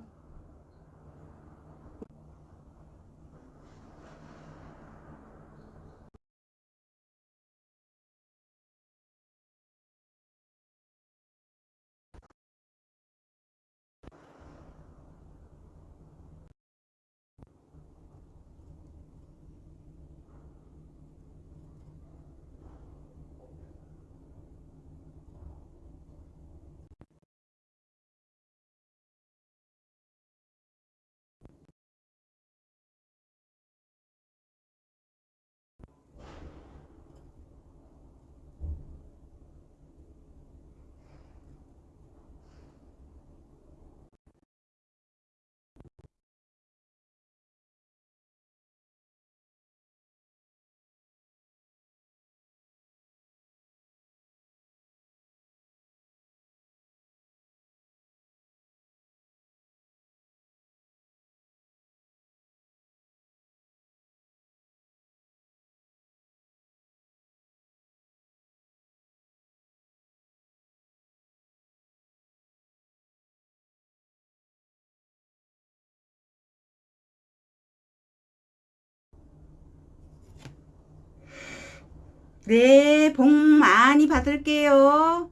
네, 복 많이 받을게요.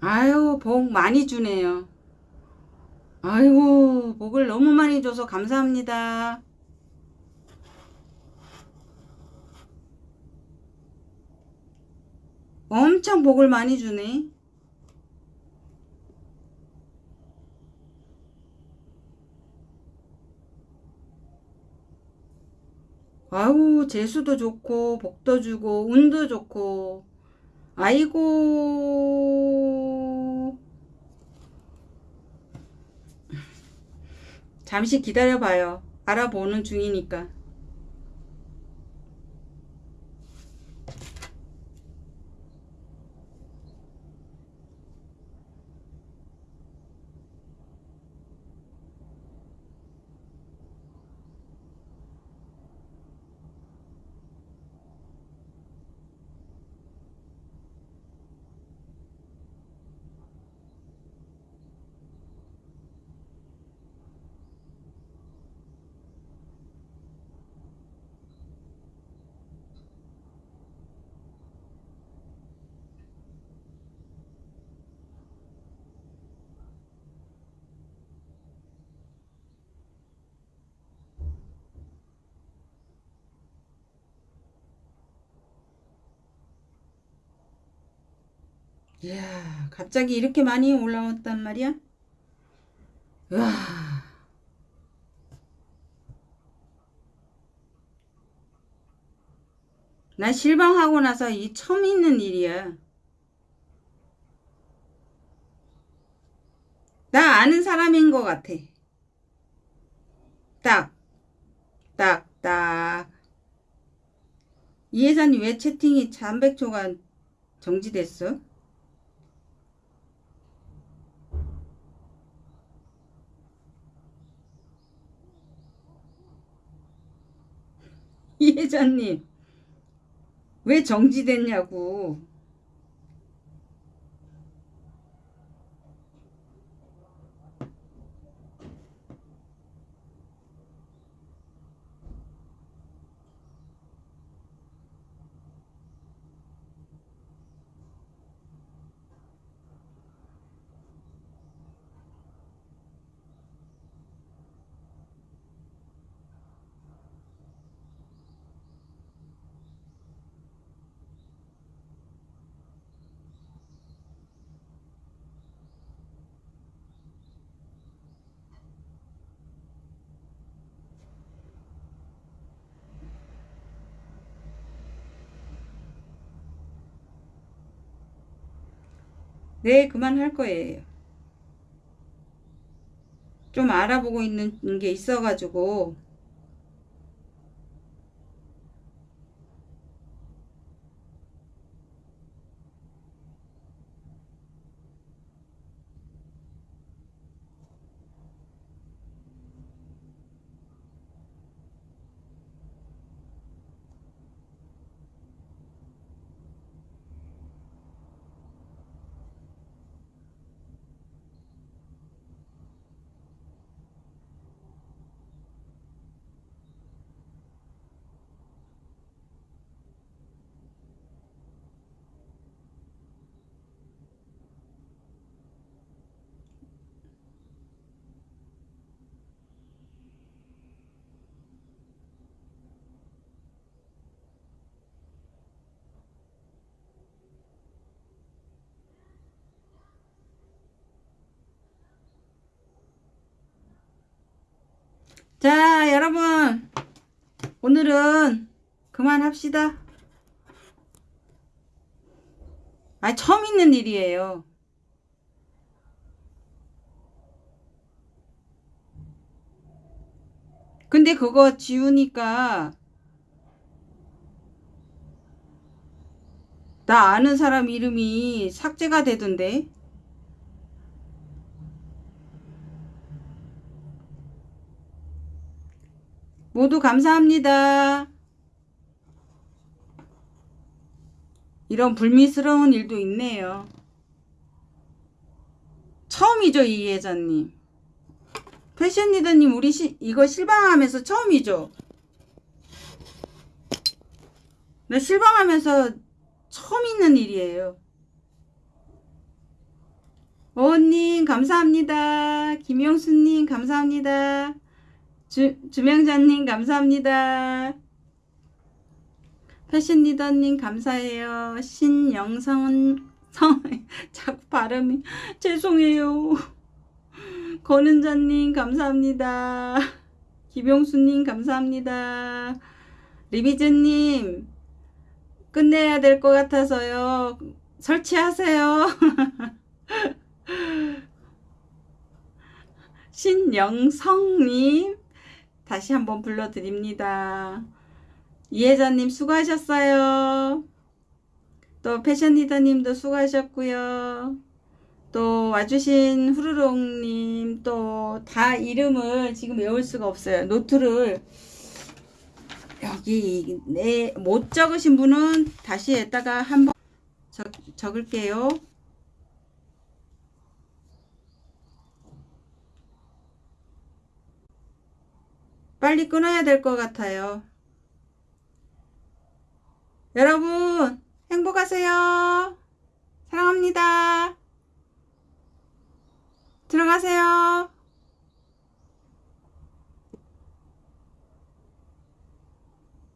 아유, 복 많이 주네요. 아이고, 복을 너무 많이 줘서 감사합니다. 엄청 복을 많이 주네. 아우, 재수도 좋고, 복도 주고, 운도 좋고, 아이고. 잠시 기다려봐요. 알아보는 중이니까. 이야, 갑자기 이렇게 많이 올라왔단 말이야? 와. 나 실망하고 나서 이 처음 있는 일이야. 나 아는 사람인 것 같아. 딱, 딱, 딱. 이혜선이 왜 채팅이 300초간 정지됐어? 이혜자님, 왜 정지됐냐고. 네, 그만할 거예요. 좀 알아보고 있는 게 있어가지고 자, 여러분. 오늘은 그만합시다. 아, 처음 있는 일이에요. 근데 그거 지우니까 나 아는 사람 이름이 삭제가 되던데. 모두 감사합니다. 이런 불미스러운 일도 있네요. 처음이죠, 이 예자님. 패션 리더님 우리 시, 이거 실방하면서 처음이죠? 나 실방하면서 처음 있는 일이에요. 어님 감사합니다. 김용수님 감사합니다. 주, 주명자님 감사합니다. 패션 리더님 감사해요. 신영선 성 자꾸 발음이 죄송해요. 권은자님 감사합니다. 김용수님 감사합니다. 리비즈님 끝내야 될 것 같아서요. 설치하세요. 신영성님 다시 한번 불러드립니다. 이혜자님 수고하셨어요. 또 패션리더님도 수고하셨고요. 또 와주신 후루룩님 또 다 이름을 지금 외울 수가 없어요. 노트를 여기 네, 못 적으신 분은 다시 에다가 한번 적, 적을게요. 빨리 끊어야 될 것 같아요. 여러분 행복하세요. 사랑합니다. 들어가세요.